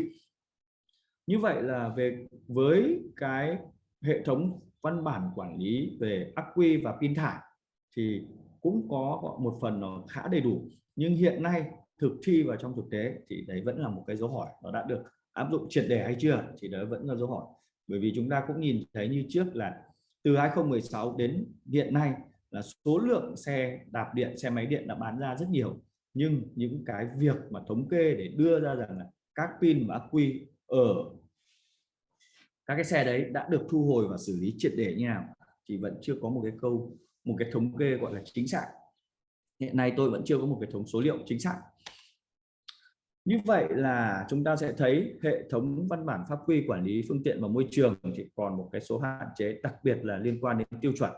Như vậy là về, với cái hệ thống văn bản quản lý về ắc quy và pin thải thì cũng có một phần nó khá đầy đủ. Nhưng hiện nay thực thi và trong thực tế thì đấy vẫn là một cái dấu hỏi nó đã được áp dụng triệt để hay chưa thì đấy vẫn là dấu hỏi. Bởi vì chúng ta cũng nhìn thấy như trước là từ 2016 đến hiện nay là số lượng xe đạp điện, xe máy điện đã bán ra rất nhiều. Nhưng những cái việc mà thống kê để đưa ra rằng là các pin và ắc quy ở các cái xe đấy đã được thu hồi và xử lý triệt để như nào, thì vẫn chưa có một cái câu, một cái thống kê gọi là chính xác. Hiện nay tôi vẫn chưa có một cái thống số liệu chính xác. Như vậy là chúng ta sẽ thấy hệ thống văn bản pháp quy quản lý phương tiện và môi trường thì còn một cái số hạn chế, đặc biệt là liên quan đến tiêu chuẩn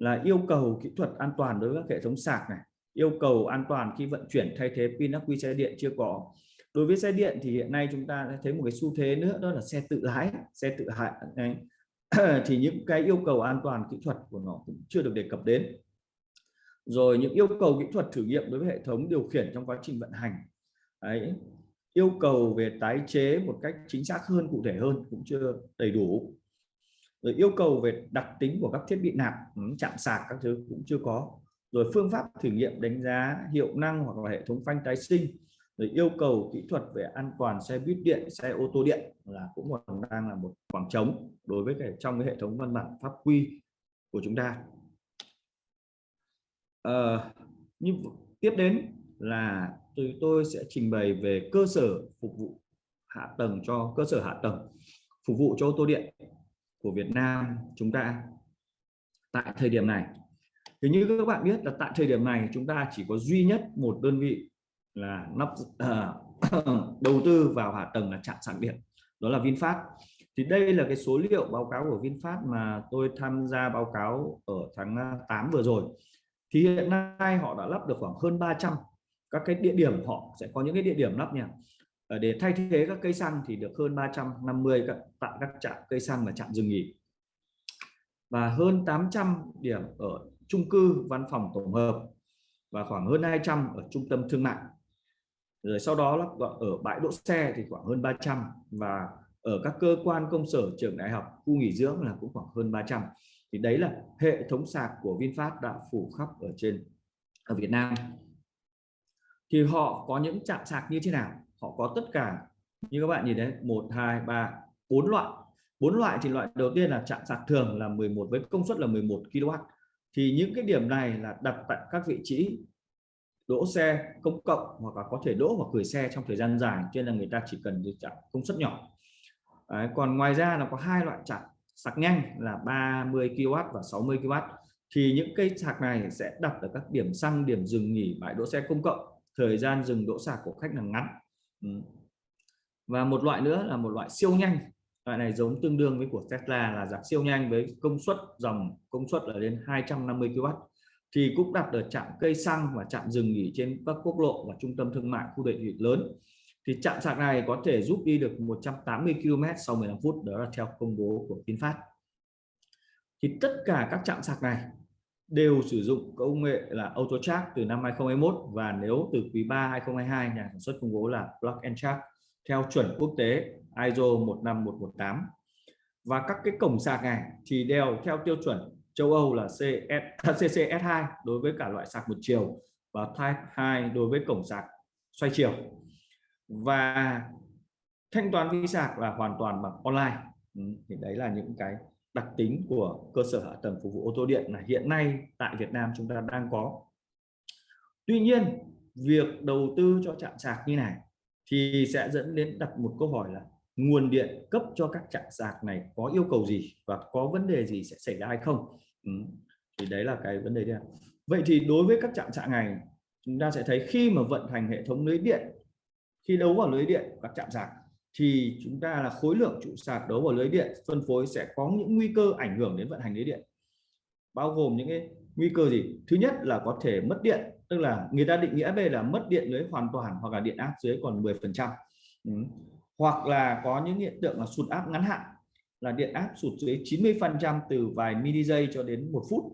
là yêu cầu kỹ thuật an toàn đối với các hệ thống sạc này, yêu cầu an toàn khi vận chuyển thay thế pin ắc quy xe điện chưa có. Đối với xe điện thì hiện nay chúng ta đã thấy một cái xu thế nữa, đó là xe tự lái, xe tự hại thì những cái yêu cầu an toàn kỹ thuật của nó cũng chưa được đề cập đến. Rồi những yêu cầu kỹ thuật thử nghiệm đối với hệ thống điều khiển trong quá trình vận hành, Đấy. yêu cầu về tái chế một cách chính xác hơn, cụ thể hơn cũng chưa đầy đủ rồi yêu cầu về đặc tính của các thiết bị nạp chạm sạc các thứ cũng chưa có. Rồi phương pháp thử nghiệm đánh giá hiệu năng hoặc là hệ thống phanh tái sinh rồi yêu cầu kỹ thuật về an toàn xe buýt điện xe ô tô điện là cũng còn đang là một khoảng trống đối với cái trong cái hệ thống văn bản pháp quy của chúng ta. À, như tiếp đến là tôi tôi sẽ trình bày về cơ sở phục vụ hạ tầng cho cơ sở hạ tầng phục vụ cho ô tô điện của Việt Nam chúng ta tại thời điểm này. Thì như các bạn biết là tại thời điểm này chúng ta chỉ có duy nhất một đơn vị là nắp uh, đầu tư vào hạ tầng là trạm sạc điện đó là VinFast. Thì đây là cái số liệu báo cáo của VinFast mà tôi tham gia báo cáo ở tháng à, 8 vừa rồi. Thì hiện nay họ đã lắp được khoảng hơn 300 các cái địa điểm họ sẽ có những cái địa điểm lắp nha. Ờ, để thay thế các cây xăng thì được hơn 350 các, tại các trạm cây xăng và trạm dừng nghỉ. Và hơn 800 điểm ở chung cư văn phòng tổng hợp và khoảng hơn 200 ở trung tâm thương mại. Rồi sau đó là ở bãi đỗ xe thì khoảng hơn 300 và ở các cơ quan công sở trường đại học, khu nghỉ dưỡng là cũng khoảng hơn 300 thì đấy là hệ thống sạc của VinFast đã phủ khắp ở trên, ở Việt Nam. Thì họ có những trạm sạc như thế nào? Họ có tất cả. Như các bạn nhìn đấy một hai ba bốn loại. Bốn loại thì loại đầu tiên là chạm sạc thường là 11 với công suất là 11 kW thì những cái điểm này là đặt tại các vị trí đỗ xe công cộng hoặc là có thể đỗ hoặc gửi xe trong thời gian dài cho nên là người ta chỉ cần được chạm công suất nhỏ. Đấy, còn ngoài ra là có hai loại chạm sạc nhanh là 30 kW và 60 kW thì những cây sạc này sẽ đặt ở các điểm xăng điểm dừng nghỉ bãi đỗ xe công cộng. Thời gian dừng đỗ sạc của khách là ngắn. Ừ. và một loại nữa là một loại siêu nhanh. Loại này giống tương đương với của Tesla là dạng siêu nhanh với công suất, dòng công suất là đến 250 kW thì cũng đặt ở trạm cây xăng và trạm dừng nghỉ trên các quốc lộ và trung tâm thương mại khu đô thị lớn. Thì trạm sạc này có thể giúp đi được 180 km sau 15 phút, đó là theo công bố của VinFast. Thì tất cả các trạm sạc này đều sử dụng công nghệ là auto từ năm 2021 và nếu từ quý 3 2022 nhà sản xuất công bố là block and track theo chuẩn quốc tế ISO 15118 và các cái cổng sạc này thì đều theo tiêu chuẩn châu Âu là CS, à, CCS2 đối với cả loại sạc một chiều và Type 2 đối với cổng sạc xoay chiều. Và thanh toán vi sạc là hoàn toàn bằng online. Ừ, thì đấy là những cái đặc tính của cơ sở hạ tầng phục vụ ô tô điện là hiện nay tại Việt Nam chúng ta đang có Tuy nhiên, việc đầu tư cho trạm sạc như này thì sẽ dẫn đến đặt một câu hỏi là nguồn điện cấp cho các trạm sạc này có yêu cầu gì và có vấn đề gì sẽ xảy ra hay không ừ. thì đấy là cái vấn đề đấy vậy thì đối với các trạm sạc này, chúng ta sẽ thấy khi mà vận hành hệ thống lưới điện, khi đấu vào lưới điện các trạm sạc thì chúng ta là khối lượng trụ sạc đấu vào lưới điện, phân phối sẽ có những nguy cơ ảnh hưởng đến vận hành lưới điện. Bao gồm những cái nguy cơ gì? Thứ nhất là có thể mất điện, tức là người ta định nghĩa đây là mất điện lưới hoàn toàn hoặc là điện áp dưới còn 10 phần trăm. Ừ. hoặc là có những hiện tượng là sụt áp ngắn hạn, là điện áp sụt dưới 90 phần trăm từ vài mili giây cho đến một phút.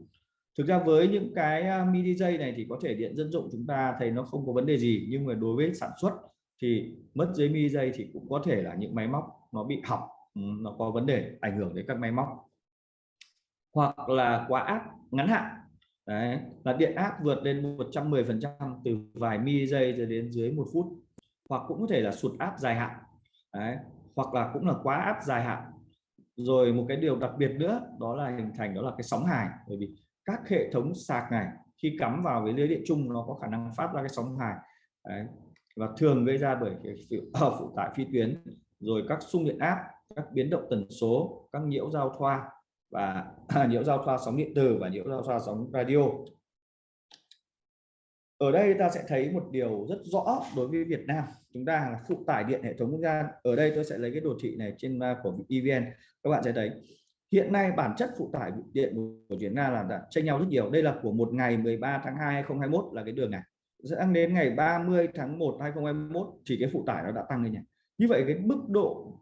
Thực ra với những cái à, mili giây này thì có thể điện dân dụng chúng ta thấy nó không có vấn đề gì, nhưng mà đối với sản xuất thì mất dưới mi giây thì cũng có thể là những máy móc nó bị hỏng ừ, nó có vấn đề ảnh hưởng đến các máy móc. Hoặc là quá áp ngắn hạn Đấy, là điện áp vượt lên 110 phần trăm từ vài mi giây cho đến dưới một phút hoặc cũng có thể là sụt áp dài hạn Đấy, hoặc là cũng là quá áp dài hạn. Rồi một cái điều đặc biệt nữa đó là hình thành đó là cái sóng hài bởi vì các hệ thống sạc này khi cắm vào với lưới điện chung nó có khả năng phát ra cái sóng hài Đấy, và thường gây ra bởi cái phụ tải phi tuyến, rồi các xung điện áp, các biến động tần số, các nhiễu giao thoa và nhiễu giao thoa sóng điện tử và nhiễu giao thoa sóng radio. Ở đây ta sẽ thấy một điều rất rõ đối với Việt Nam. Chúng ta là phụ tải điện hệ thống quốc gia. Ở đây tôi sẽ lấy cái đồ thị này trên của EVN các bạn sẽ thấy, hiện nay bản chất phụ tải điện của Việt Nam là đã chênh nhau rất nhiều. Đây là của một ngày 13 tháng 2 2021 là cái đường này sẽ đến ngày 30 tháng 1 2021 chỉ cái phụ tải nó đã tăng lên nhỉ. Như vậy cái mức độ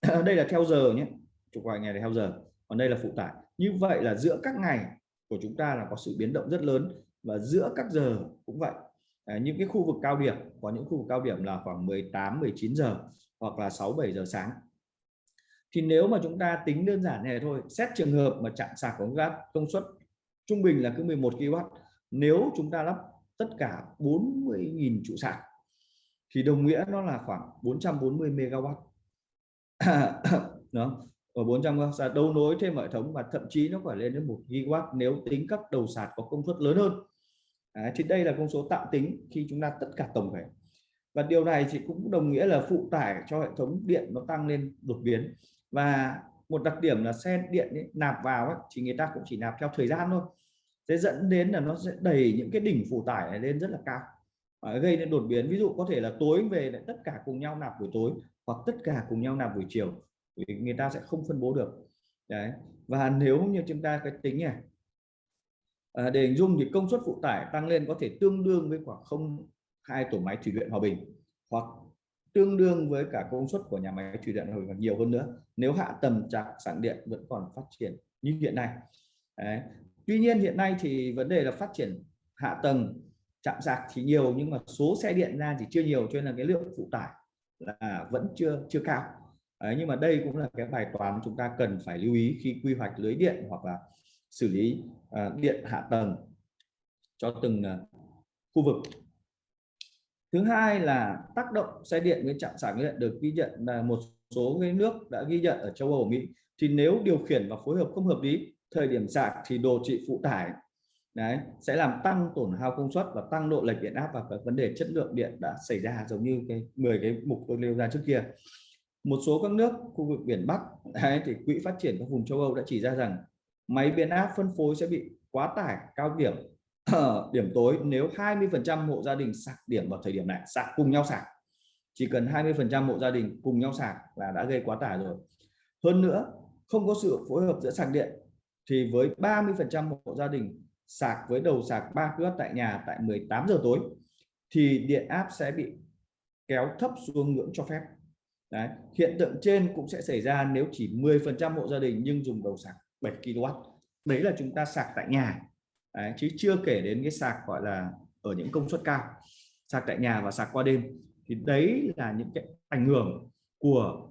à, đây là theo giờ nhé chụp vài ngày là theo giờ còn đây là phụ tải. Như vậy là giữa các ngày của chúng ta là có sự biến động rất lớn và giữa các giờ cũng vậy. À, những cái khu vực cao điểm có những khu vực cao điểm là khoảng 18 19 giờ hoặc là 6 7 giờ sáng. Thì nếu mà chúng ta tính đơn giản này thôi xét trường hợp mà chạm sạc của gas công suất trung bình là cứ 11 kW nếu chúng ta lắp tất cả 40.000 trụ sạc. Thì đồng nghĩa nó là khoảng 440 MW đó. Ở 400 sạc dạ, đấu nối thêm hệ thống và thậm chí nó phải lên đến 1 gigawatt nếu tính các đầu sạc có công suất lớn hơn. À, thì đây là con số tạm tính khi chúng ta tất cả tổng thể. Và điều này thì cũng đồng nghĩa là phụ tải cho hệ thống điện nó tăng lên đột biến. Và một đặc điểm là xe điện ấy, nạp vào ấy, thì người ta cũng chỉ nạp theo thời gian thôi sẽ dẫn đến là nó sẽ đẩy những cái đỉnh phụ tải này lên rất là cao. Và gây nên đột biến. Ví dụ có thể là tối về lại tất cả cùng nhau nạp buổi tối hoặc tất cả cùng nhau nạp buổi chiều vì người ta sẽ không phân bố được. Đấy. Và nếu như chúng ta cái tính này à, để hình dung thì công suất phụ tải tăng lên có thể tương đương với khoảng không hai tổ máy thủy điện hòa bình hoặc tương đương với cả công suất của nhà máy thủy điện hòa bình nhiều hơn nữa. Nếu hạ tầng trạm sản điện vẫn còn phát triển như hiện nay. Đấy tuy nhiên hiện nay thì vấn đề là phát triển hạ tầng chạm sạc thì nhiều nhưng mà số xe điện ra thì chưa nhiều cho nên là cái lượng phụ tải là vẫn chưa chưa cao. Đấy, nhưng mà đây cũng là cái bài toán chúng ta cần phải lưu ý khi quy hoạch lưới điện hoặc là xử lý uh, điện hạ tầng cho từng uh, khu vực. Thứ hai là tác động xe điện với trạm sạc điện được ghi nhận là một số cái nước đã ghi nhận ở châu Âu Mỹ. Thì nếu điều khiển và phối hợp không hợp lý thời điểm sạc thì đồ trị phụ tải đấy sẽ làm tăng tổn hao công suất và tăng độ lệch điện áp và các vấn đề chất lượng điện đã xảy ra giống như cái 10 cái mục tôi nêu ra trước kia. Một số các nước khu vực biển Bắc đấy, thì quỹ phát triển các vùng châu Âu đã chỉ ra rằng máy biến áp phân phối sẽ bị quá tải cao điểm điểm tối nếu 20% hộ gia đình sạc điểm vào thời điểm này sạc cùng nhau sạc. Chỉ cần 20% hộ gia đình cùng nhau sạc là đã gây quá tải rồi. Hơn nữa không có sự phối hợp giữa sạc điện thì với 30% hộ gia đình sạc với đầu sạc 3 kW tại nhà tại 18 giờ tối thì điện áp sẽ bị kéo thấp xuống ngưỡng cho phép. Đấy. Hiện tượng trên cũng sẽ xảy ra nếu chỉ 10% hộ gia đình nhưng dùng đầu sạc 7 kW đấy là chúng ta sạc tại nhà. Đấy, chứ chưa kể đến cái sạc gọi là ở những công suất cao. Sạc tại nhà và sạc qua đêm. Thì đấy là những cái ảnh hưởng của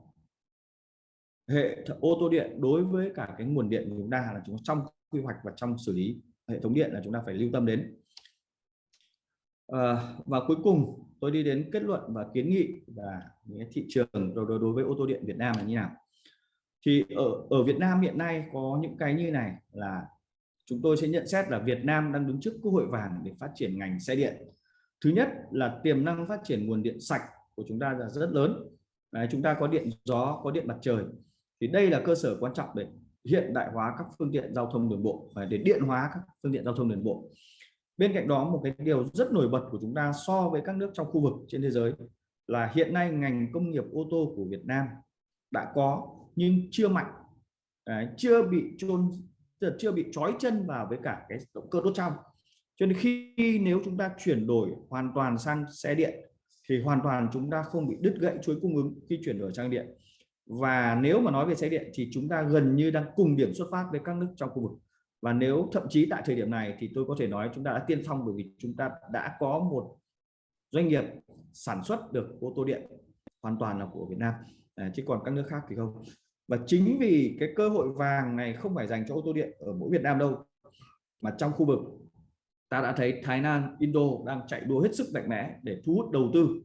hệ ô tô điện đối với cả cái nguồn điện của chúng ta là chúng trong quy hoạch và trong xử lý hệ thống điện là chúng ta phải lưu tâm đến. À, và cuối cùng tôi đi đến kết luận và kiến nghị là thị trường đối, đối với ô tô điện Việt Nam là như nào. Thì ở ở Việt Nam hiện nay có những cái như này là chúng tôi sẽ nhận xét là Việt Nam đang đứng trước cơ hội vàng để phát triển ngành xe điện. Thứ nhất là tiềm năng phát triển nguồn điện sạch của chúng ta là rất lớn. Đấy, chúng ta có điện gió có điện mặt trời thì đây là cơ sở quan trọng để hiện đại hóa các phương tiện giao thông đường bộ và để điện hóa các phương tiện giao thông đường bộ. Bên cạnh đó một cái điều rất nổi bật của chúng ta so với các nước trong khu vực trên thế giới là hiện nay ngành công nghiệp ô tô của Việt Nam đã có nhưng chưa mạnh. Đấy, chưa bị chôn chưa bị trói chân vào với cả cái động cơ đốt trong. Cho nên khi nếu chúng ta chuyển đổi hoàn toàn sang xe điện thì hoàn toàn chúng ta không bị đứt gãy chuỗi cung ứng khi chuyển đổi sang điện và nếu mà nói về xe điện thì chúng ta gần như đang cùng điểm xuất phát với các nước trong khu vực. Và nếu thậm chí tại thời điểm này thì tôi có thể nói chúng ta đã tiên phong bởi vì chúng ta đã có một doanh nghiệp sản xuất được ô tô điện hoàn toàn là của Việt Nam. À, chứ còn các nước khác thì không. Và chính vì cái cơ hội vàng này không phải dành cho ô tô điện ở mỗi Việt Nam đâu mà trong khu vực ta đã thấy Thái Lan, Indo đang chạy đua hết sức mạnh mẽ để thu hút đầu tư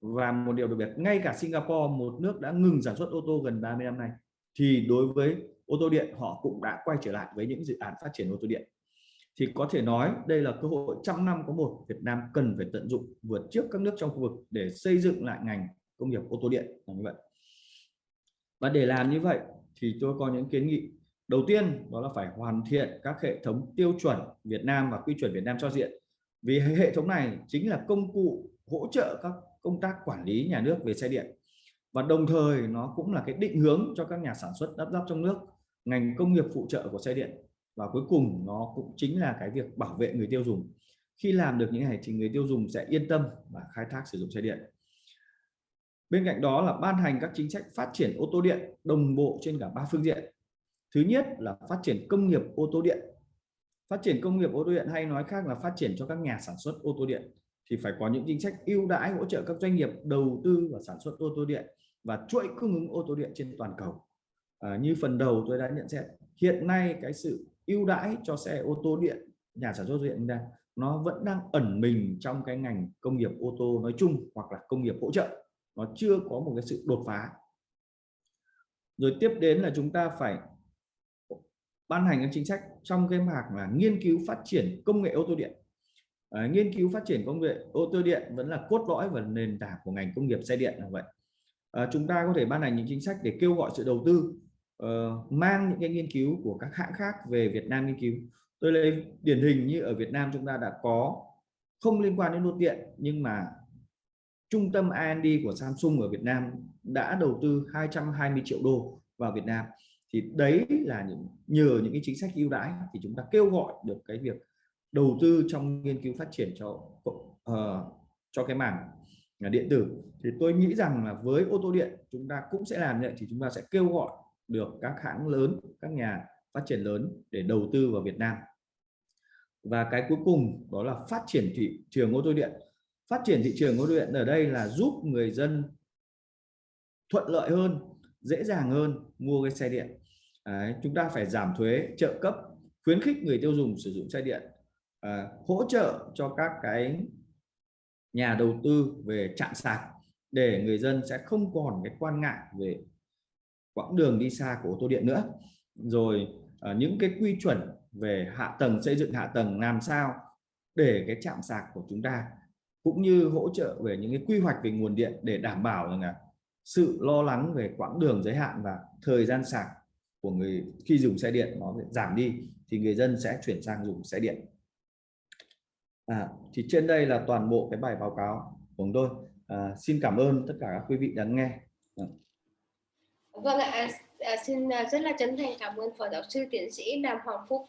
và một điều đặc biệt, ngay cả Singapore, một nước đã ngừng sản xuất ô tô gần 30 năm nay, thì đối với ô tô điện, họ cũng đã quay trở lại với những dự án phát triển ô tô điện. Thì có thể nói đây là cơ hội trăm năm có một Việt Nam cần phải tận dụng vượt trước các nước trong khu vực để xây dựng lại ngành công nghiệp ô tô điện là như vậy. Và để làm như vậy thì tôi có những kiến nghị. Đầu tiên, đó là phải hoàn thiện các hệ thống tiêu chuẩn Việt Nam và quy chuẩn Việt Nam cho diện. Vì hệ thống này chính là công cụ hỗ trợ các công tác quản lý nhà nước về xe điện. Và đồng thời nó cũng là cái định hướng cho các nhà sản xuất lắp ráp trong nước, ngành công nghiệp phụ trợ của xe điện. Và cuối cùng nó cũng chính là cái việc bảo vệ người tiêu dùng. Khi làm được những này thì người tiêu dùng sẽ yên tâm và khai thác sử dụng xe điện. Bên cạnh đó là ban hành các chính sách phát triển ô tô điện đồng bộ trên cả ba phương diện. Thứ nhất là phát triển công nghiệp ô tô điện. Phát triển công nghiệp ô tô điện hay nói khác là phát triển cho các nhà sản xuất ô tô điện thì phải có những chính sách ưu đãi hỗ trợ các doanh nghiệp đầu tư và sản xuất ô tô điện và chuỗi cung ứng ô tô điện trên toàn cầu. À, như phần đầu tôi đã nhận xét hiện nay cái sự ưu đãi cho xe ô tô điện nhà sản xuất điện đang nó vẫn đang ẩn mình trong cái ngành công nghiệp ô tô nói chung hoặc là công nghiệp hỗ trợ. Nó chưa có một cái sự đột phá. Rồi tiếp đến là chúng ta phải ban hành các chính sách trong cái mảng là nghiên cứu phát triển công nghệ ô tô điện à, nghiên cứu phát triển công nghệ ô tô điện vẫn là cốt lõi và nền tảng của ngành công nghiệp xe điện là vậy. À, chúng ta có thể ban hành những chính sách để kêu gọi sự đầu tư uh, mang những cái nghiên cứu của các hãng khác về Việt Nam nghiên cứu. Tôi lấy điển hình như ở Việt Nam chúng ta đã có không liên quan đến đô điện nhưng mà trung tâm R&D của Samsung ở Việt Nam đã đầu tư 220 triệu đô vào Việt Nam. Thì đấy là những nhờ những cái chính sách ưu đãi thì chúng ta kêu gọi được cái việc đầu tư trong nghiên cứu phát triển cho uh, cho cái mảng ờ, điện tử. Thì tôi nghĩ rằng là với ô tô điện chúng ta cũng sẽ làm như vậy thì chúng ta sẽ kêu gọi được các hãng lớn các nhà phát triển lớn để đầu tư vào Việt Nam. Và cái cuối cùng đó là phát triển thị trường ô tô điện. Phát triển thị trường ô tô điện ở đây là giúp người dân thuận lợi hơn dễ dàng hơn mua cái xe điện. Đấy, chúng ta phải giảm thuế trợ cấp khuyến khích người tiêu dùng sử dụng xe điện à, hỗ trợ cho các cái nhà đầu tư về chạm sạc để người dân sẽ không còn cái quan ngại về quãng đường đi xa của ô tô điện nữa. Rồi à, những cái quy chuẩn về hạ tầng xây dựng hạ tầng làm sao để cái chạm sạc của chúng ta cũng như hỗ trợ về những cái quy hoạch về nguồn điện để đảm bảo rằng là sự lo lắng về quãng đường giới hạn và thời gian sạc của người khi dùng xe điện nó giảm đi thì người dân sẽ chuyển sang dùng xe điện à, thì trên đây là toàn bộ cái bài báo cáo của chúng tôi. À, xin cảm ơn tất cả các quý vị đã nghe. À. vâng ạ à, xin à, rất là chân thành cảm ơn phó giáo sư tiến sĩ Đàm Hoàng Phúc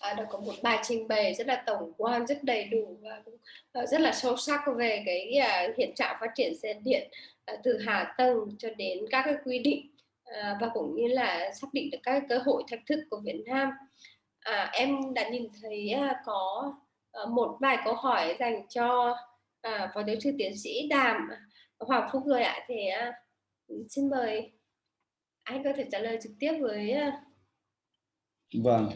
à, đã có một bài trình bày rất là tổng quan rất đầy đủ và cũng à, rất là sâu sắc về cái à, hiện trạng phát triển xe điện à, từ hạ tầng cho đến các cái quy định à, và cũng như là xác định được các cơ hội thách thức của Việt Nam. À, em đã nhìn thấy à, có Ờ, một vài câu hỏi dành cho à, phó giáo sư tiến sĩ Đàm à, Hoàng Phúc rồi ạ. Thì à, xin mời anh có thể trả lời trực tiếp với à, vâng.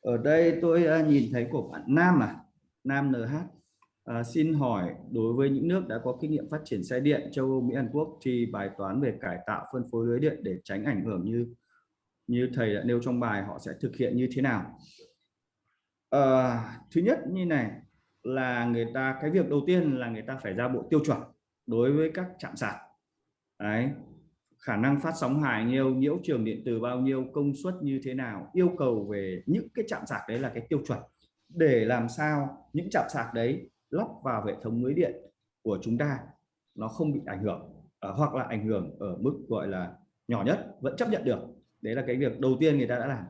Ở đây tôi à, nhìn thấy của bạn Nam à Nam NH à, xin hỏi đối với những nước đã có kinh nghiệm phát triển xe điện châu Âu Mỹ Hàn Quốc thì bài toán về cải tạo phân phối lưới điện để tránh ảnh hưởng như như thầy đã nêu trong bài họ sẽ thực hiện như thế nào? À, thứ nhất như này là người ta cái việc đầu tiên là người ta phải ra bộ tiêu chuẩn đối với các trạm sạc. Đấy khả năng phát sóng hài nhiêu nhiễu trường điện từ bao nhiêu công suất như thế nào yêu cầu về những cái chạm sạc đấy là cái tiêu chuẩn. Để làm sao những chạm sạc đấy lắp vào hệ thống lưới điện của chúng ta nó không bị ảnh hưởng uh, hoặc là ảnh hưởng ở mức gọi là nhỏ nhất vẫn chấp nhận được. Đấy là cái việc đầu tiên người ta đã làm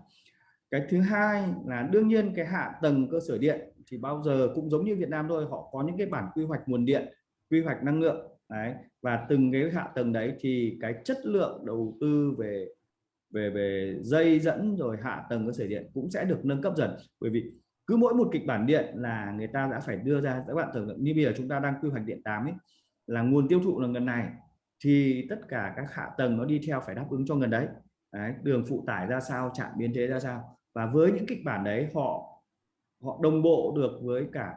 cái thứ hai là đương nhiên cái hạ tầng cơ sở điện thì bao giờ cũng giống như Việt Nam thôi, họ có những cái bản quy hoạch nguồn điện, quy hoạch năng lượng, đấy. Và từng cái hạ tầng đấy thì cái chất lượng đầu tư về về về dây dẫn rồi hạ tầng cơ sở điện cũng sẽ được nâng cấp dần. Bởi vì cứ mỗi một kịch bản điện là người ta đã phải đưa ra, các bạn tưởng tượng như bây giờ chúng ta đang quy hoạch điện 8 ấy, là nguồn tiêu thụ là gần này, thì tất cả các hạ tầng nó đi theo phải đáp ứng cho gần đấy. đấy, đường phụ tải ra sao, trạm biến thế ra sao và với những kịch bản đấy họ họ đồng bộ được với cả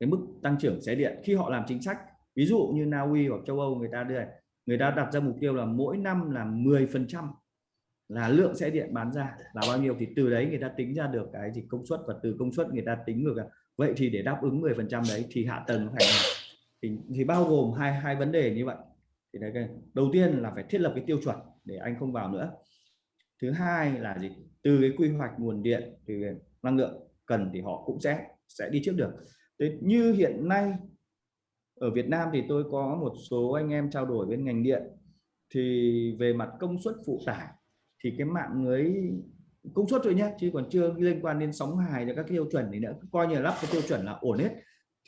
cái mức tăng trưởng xe điện. Khi họ làm chính sách ví dụ như Na Uy hoặc châu Âu người ta đưa người ta đặt ra mục tiêu là mỗi năm là 10 phần trăm là lượng xe điện bán ra. Là bao nhiêu? Thì từ đấy người ta tính ra được cái gì công suất và từ công suất người ta tính được vậy thì để đáp ứng 10 phần trăm đấy thì hạ tầng phải thì, thì bao gồm hai hai vấn đề như vậy. Thì đấy đầu tiên là phải thiết lập cái tiêu chuẩn để anh không vào nữa. Thứ hai là gì? Từ cái quy hoạch nguồn điện thì năng lượng cần thì họ cũng sẽ sẽ đi trước được. Thế như hiện nay ở Việt Nam thì tôi có một số anh em trao đổi bên ngành điện. Thì về mặt công suất phụ tải thì cái mạng lưới công suất thôi nhé chứ còn chưa liên quan đến sóng hài và các tiêu chuẩn thì nữa coi như là lắp cái tiêu chuẩn là ổn hết.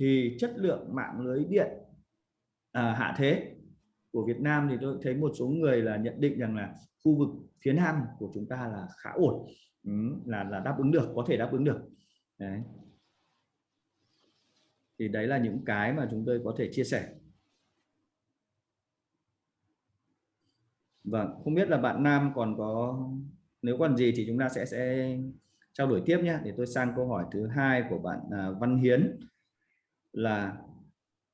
Thì chất lượng mạng lưới điện à, hạ thế của Việt Nam thì tôi thấy một số người là nhận định rằng là khu vực phía Nam của chúng ta là khá ổn. Ừ, là là đáp ứng được có thể đáp ứng được. Đấy. thì đấy là những cái mà chúng tôi có thể chia sẻ. Vâng, không biết là bạn Nam còn có nếu còn gì thì chúng ta sẽ sẽ trao đổi tiếp nhé để tôi sang câu hỏi thứ hai của bạn à, Văn Hiến. Là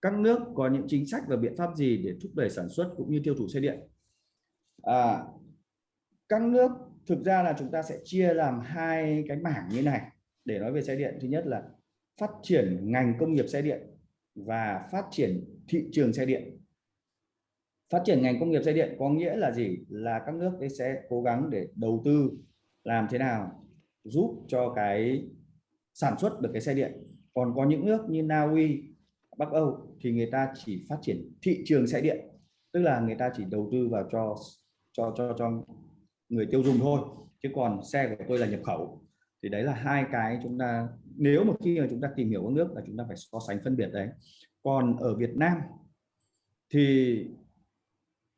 các nước có những chính sách và biện pháp gì để thúc đẩy sản xuất cũng như tiêu thụ xe điện? À, các nước, thực ra là chúng ta sẽ chia làm hai cái mảng như này. Để nói về xe điện, thứ nhất là phát triển ngành công nghiệp xe điện và phát triển thị trường xe điện. Phát triển ngành công nghiệp xe điện có nghĩa là gì? Là các nước sẽ cố gắng để đầu tư làm thế nào giúp cho cái sản xuất được cái xe điện. Còn có những nước như Na Uy, Bắc Âu thì người ta chỉ phát triển thị trường xe điện. Tức là người ta chỉ đầu tư vào cho cho cho cho người tiêu dùng thôi chứ còn xe của tôi là nhập khẩu. Thì đấy là hai cái chúng ta nếu mà khi mà chúng ta tìm hiểu các nước là chúng ta phải so sánh phân biệt đấy. Còn ở Việt Nam thì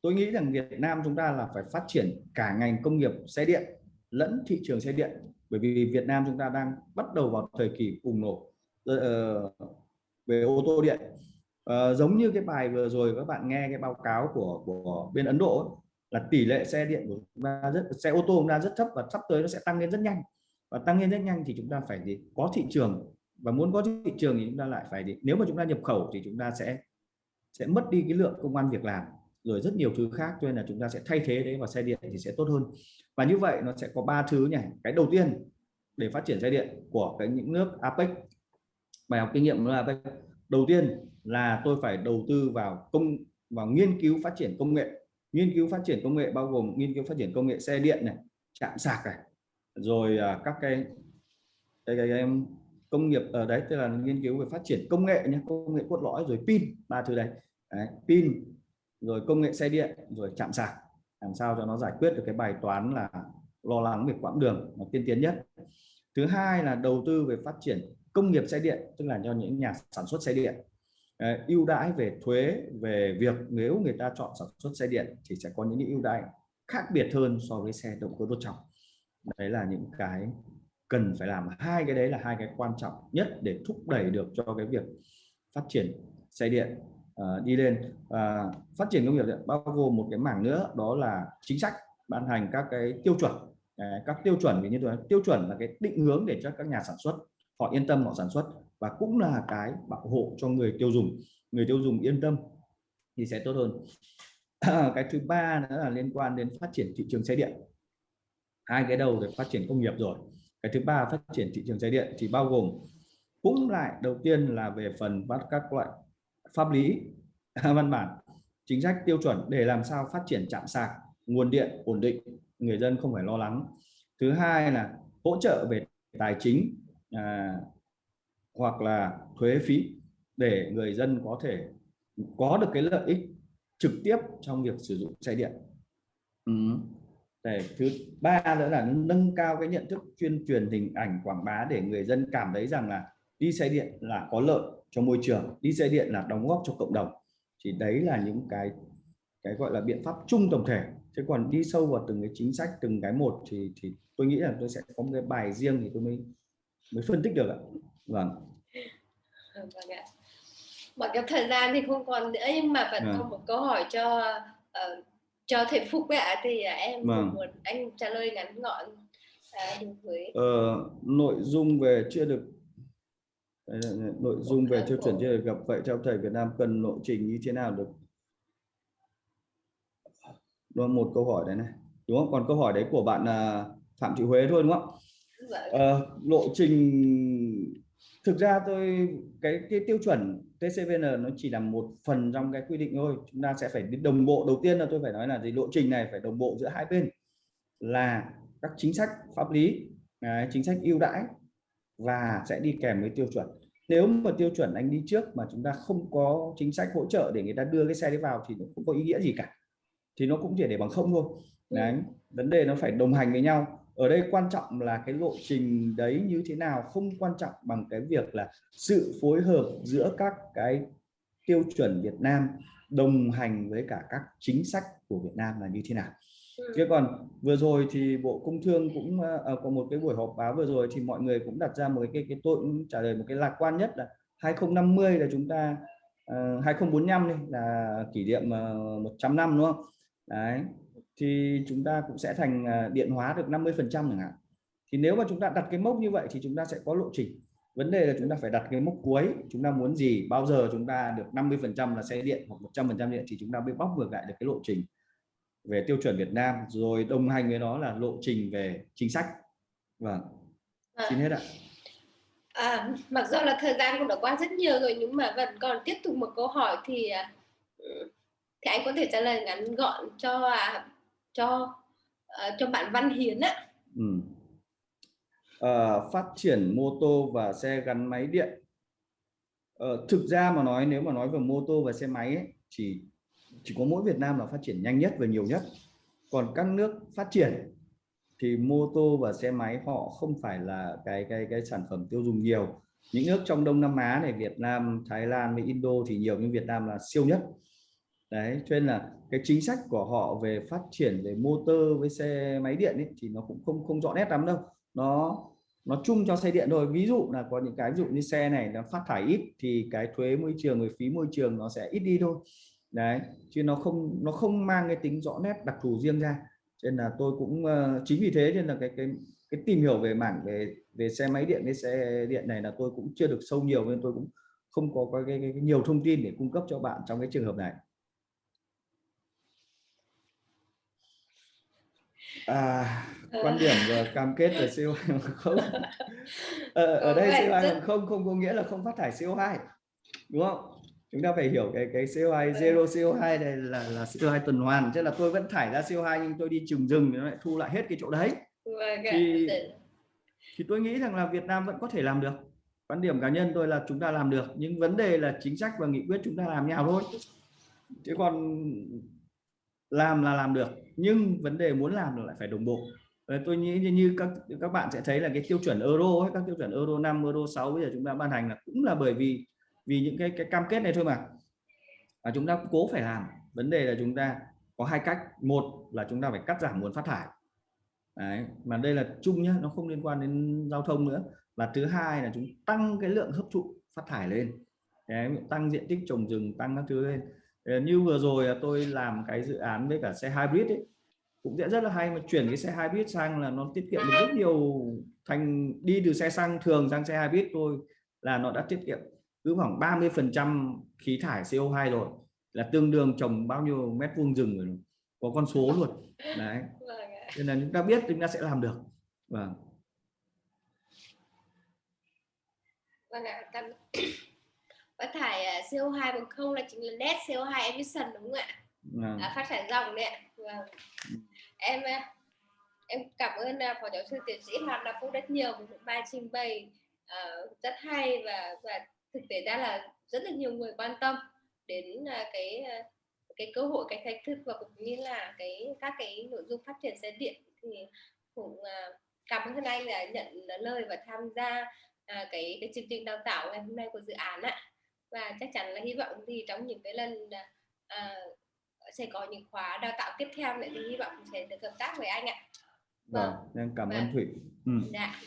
tôi nghĩ rằng Việt Nam chúng ta là phải phát triển cả ngành công nghiệp xe điện lẫn thị trường xe điện. Bởi vì Việt Nam chúng ta đang bắt đầu vào thời kỳ bùng nổ ờ, ờ, về ô tô điện. À, giống như cái bài vừa rồi các bạn nghe cái báo cáo của của bên Ấn Độ ấy, là tỷ lệ xe điện của chúng ta rất, xe ô tô chúng ta rất thấp và sắp tới nó sẽ tăng lên rất nhanh. Và tăng lên rất nhanh thì chúng ta phải gì? Có thị trường. Và muốn có thị trường thì chúng ta lại phải gì? Nếu mà chúng ta nhập khẩu thì chúng ta sẽ sẽ mất đi cái lượng công an việc làm, rồi rất nhiều thứ khác, cho nên là chúng ta sẽ thay thế đấy vào xe điện thì sẽ tốt hơn. Và như vậy nó sẽ có ba thứ nhỉ? Cái đầu tiên để phát triển xe điện của cái những nước APEC bài học kinh nghiệm là APEC đầu tiên là tôi phải đầu tư vào công, vào nghiên cứu phát triển công nghệ nghiên cứu phát triển công nghệ bao gồm nghiên cứu phát triển công nghệ xe điện này chạm sạc này rồi à, các cái cái, cái, cái công nghiệp ở đấy tức là nghiên cứu về phát triển công nghệ nhé công nghệ cốt lõi rồi pin ba thứ đấy, đấy pin rồi công nghệ xe điện rồi chạm sạc. Làm sao cho nó giải quyết được cái bài toán là lo lắng về quãng đường nó tiên tiến nhất. Thứ hai là đầu tư về phát triển công nghiệp xe điện tức là cho những nhà sản xuất xe điện ưu đãi về thuế về việc nếu người ta chọn sản xuất xe điện thì sẽ có những ưu đãi khác biệt hơn so với xe động cơ đốt trong đấy là những cái cần phải làm. Hai cái đấy là hai cái quan trọng nhất để thúc đẩy được cho cái việc phát triển xe điện uh, đi lên. Uh, phát triển công nghiệp điện bao gồm một cái mảng nữa đó là chính sách ban hành các cái tiêu chuẩn. Uh, các tiêu chuẩn vì như tôi nói tiêu chuẩn là cái định hướng để cho các nhà sản xuất họ yên tâm họ sản xuất và cũng là cái bảo hộ cho người tiêu dùng. Người tiêu dùng yên tâm thì sẽ tốt hơn. Cái thứ ba nữa là liên quan đến phát triển thị trường xe điện. Hai cái đầu để phát triển công nghiệp rồi. Cái thứ ba phát triển thị trường xe điện thì bao gồm cũng lại đầu tiên là về phần bắt các loại pháp lý văn bản chính sách tiêu chuẩn để làm sao phát triển chạm sạc nguồn điện ổn định người dân không phải lo lắng. Thứ hai là hỗ trợ về tài chính à, hoặc là thuế phí để người dân có thể có được cái lợi ích trực tiếp trong việc sử dụng xe điện. Ừ. để thứ ba nữa là nâng cao cái nhận thức chuyên truyền hình ảnh quảng bá để người dân cảm thấy rằng là đi xe điện là có lợi cho môi trường đi xe điện là đóng góp cho cộng đồng. Thì đấy là những cái cái gọi là biện pháp chung tổng thể. Chứ còn đi sâu vào từng cái chính sách từng cái một thì thì tôi nghĩ là tôi sẽ có một cái bài riêng thì tôi mới mới phân tích được ạ vâng. Vâng ạ. Mặc cái thời gian thì không còn nữa nhưng mà vẫn à. có một câu hỏi cho uh, cho thầy Phúc ấy ạ. Thì em vâng. muốn anh trả lời ngắn gọn uh, đối với uh, nội dung về chưa được nội dung về tiêu chuẩn chưa được gặp vậy theo thầy Việt Nam cần lộ trình như thế nào được? Đó một câu hỏi đấy này. Đúng không? Còn câu hỏi đấy của bạn uh, Phạm Thị Huế thôi đúng không? Uh, lộ trình thực ra tôi cái cái tiêu chuẩn TCVN nó chỉ là một phần trong cái quy định thôi. Chúng ta sẽ phải đồng bộ. Đầu tiên là tôi phải nói là gì? Lộ trình này phải đồng bộ giữa hai bên là các chính sách pháp lý chính sách ưu đãi và sẽ đi kèm với tiêu chuẩn. Nếu mà tiêu chuẩn anh đi trước mà chúng ta không có chính sách hỗ trợ để người ta đưa cái xe đấy vào thì nó không có ý nghĩa gì cả. Thì nó cũng chỉ để bằng không thôi. Đấy vấn đề nó phải đồng hành với nhau ở đây quan trọng là cái lộ trình đấy như thế nào không quan trọng bằng cái việc là sự phối hợp giữa các cái tiêu chuẩn Việt Nam đồng hành với cả các chính sách của Việt Nam là như thế nào. Ừ. chứ còn vừa rồi thì Bộ Công Thương cũng uh, có một cái buổi họp báo vừa rồi thì mọi người cũng đặt ra một cái cái tôi cũng trả lời một cái lạc quan nhất là 2050 là chúng ta uh, 2045 này là kỷ niệm uh, 100 năm đúng không? Đấy thì chúng ta cũng sẽ thành à, điện hóa được 50 phần trăm chẳng hạn. Thì nếu mà chúng ta đặt cái mốc như vậy thì chúng ta sẽ có lộ trình. Vấn đề là chúng ta phải đặt cái mốc cuối. Chúng ta muốn gì bao giờ chúng ta được 50 phần trăm là xe điện hoặc 100 phần trăm điện thì chúng ta mới bóc ngược lại được cái lộ trình về tiêu chuẩn Việt Nam rồi đồng hành với nó là lộ trình về chính sách. Vâng. À. xin hết ạ. À, mặc dù là thời gian cũng đã qua rất nhiều rồi nhưng mà vẫn còn tiếp tục một câu hỏi thì à, thì anh có thể trả lời ngắn gọn cho à, cho uh, cho bạn Văn Hiến á. Ừ. à, phát triển mô tô và xe gắn máy điện. à, thực ra mà nói nếu mà nói về mô tô và xe máy ấy, chỉ chỉ có mỗi Việt Nam là phát triển nhanh nhất và nhiều nhất. Còn các nước phát triển thì mô tô và xe máy họ không phải là cái cái cái sản phẩm tiêu dùng nhiều. Những nước trong Đông Nam Á này Việt Nam, Thái Lan với Indo thì nhiều nhưng Việt Nam là siêu nhất đấy cho nên là cái chính sách của họ về phát triển về motor với xe máy điện ấy, thì nó cũng không không rõ nét lắm đâu. Nó nó chung cho xe điện thôi. Ví dụ là có những cái ví dụ như xe này nó phát thải ít thì cái thuế môi trường về phí môi trường nó sẽ ít đi thôi. Đấy chứ nó không nó không mang cái tính rõ nét đặc thù riêng ra. Cho nên là tôi cũng uh, chính vì thế nên là cái cái cái tìm hiểu về mảng về về xe máy điện với xe điện này là tôi cũng chưa được sâu nhiều nên tôi cũng không có cái, cái, cái nhiều thông tin để cung cấp cho bạn trong cái trường hợp này. À, quan điểm và cam kết về CO2 hàng không. Ờ, ở đây CO2 hàng không không có nghĩa là không phát thải CO2 đúng không? Chúng ta phải hiểu cái cái CO2 zero CO2 này là là CO2 tuần hoàn chứ là tôi vẫn thải ra CO2 nhưng tôi đi trùng rừng nó lại thu lại hết cái chỗ đấy. Vâng thì thì tôi nghĩ rằng là Việt Nam vẫn có thể làm được. Quan điểm cá nhân tôi là chúng ta làm được nhưng vấn đề là chính sách và nghị quyết chúng ta làm nhau thôi. Chứ còn làm là làm được nhưng vấn đề muốn làm là lại phải đồng bộ. Tôi nghĩ như, như các các bạn sẽ thấy là cái tiêu chuẩn euro ấy, các tiêu chuẩn euro 5 euro 6 bây giờ chúng ta ban hành là cũng là bởi vì vì những cái cái cam kết này thôi mà. Và chúng ta cố phải làm. Vấn đề là chúng ta có hai cách. Một là chúng ta phải cắt giảm nguồn phát thải. Đấy, mà đây là chung nhá nó không liên quan đến giao thông nữa. Và thứ hai là chúng tăng cái lượng hấp thụ phát thải lên. Đấy, tăng diện tích trồng rừng tăng các thứ lên như vừa rồi tôi làm cái dự án với cả xe hybrid ấy cũng sẽ rất là hay mà chuyển cái xe hybrid sang là nó tiết kiệm được rất nhiều thành đi từ xe xăng thường sang xe hybrid thôi là nó đã tiết kiệm cứ khoảng 30 phần trăm khí thải CO2 rồi là tương đương trồng bao nhiêu mét vuông rừng rồi có con số luôn. Đấy. Vâng nên là chúng ta biết chúng ta sẽ làm được. Vâng. Vâng ạ. Cảm... Phát thải à, CO2 bằng không là chính là net CO2 emission đúng không ạ? Vâng. À, phát thải dòng đấy ạ. Vâng. Em à, em cảm ơn à, phó giáo sư tiến sĩ Hoàng Đào Phúc rất nhiều một bài trình bày à, rất hay và và thực tế ra là rất là nhiều người quan tâm đến à, cái à, cái cơ hội cái thách thức và cũng như là cái các cái nội dung phát triển xe điện thì cũng à, cảm ơn anh đã nhận lời và tham gia à, cái cái chương trình đào tạo ngày hôm nay của dự án ạ và chắc chắn là hy vọng thì trong những cái lần à, à, sẽ có những khóa đào tạo tiếp theo nữa thì hy vọng sẽ được hợp tác với anh ạ vâng em cảm ơn Vâng. Thụy ừ. Dạ.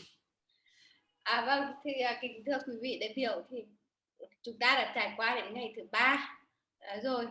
À vâng, thì à, kính thưa quý vị đại biểu thì chúng ta đã trải qua đến ngày thứ ba à, rồi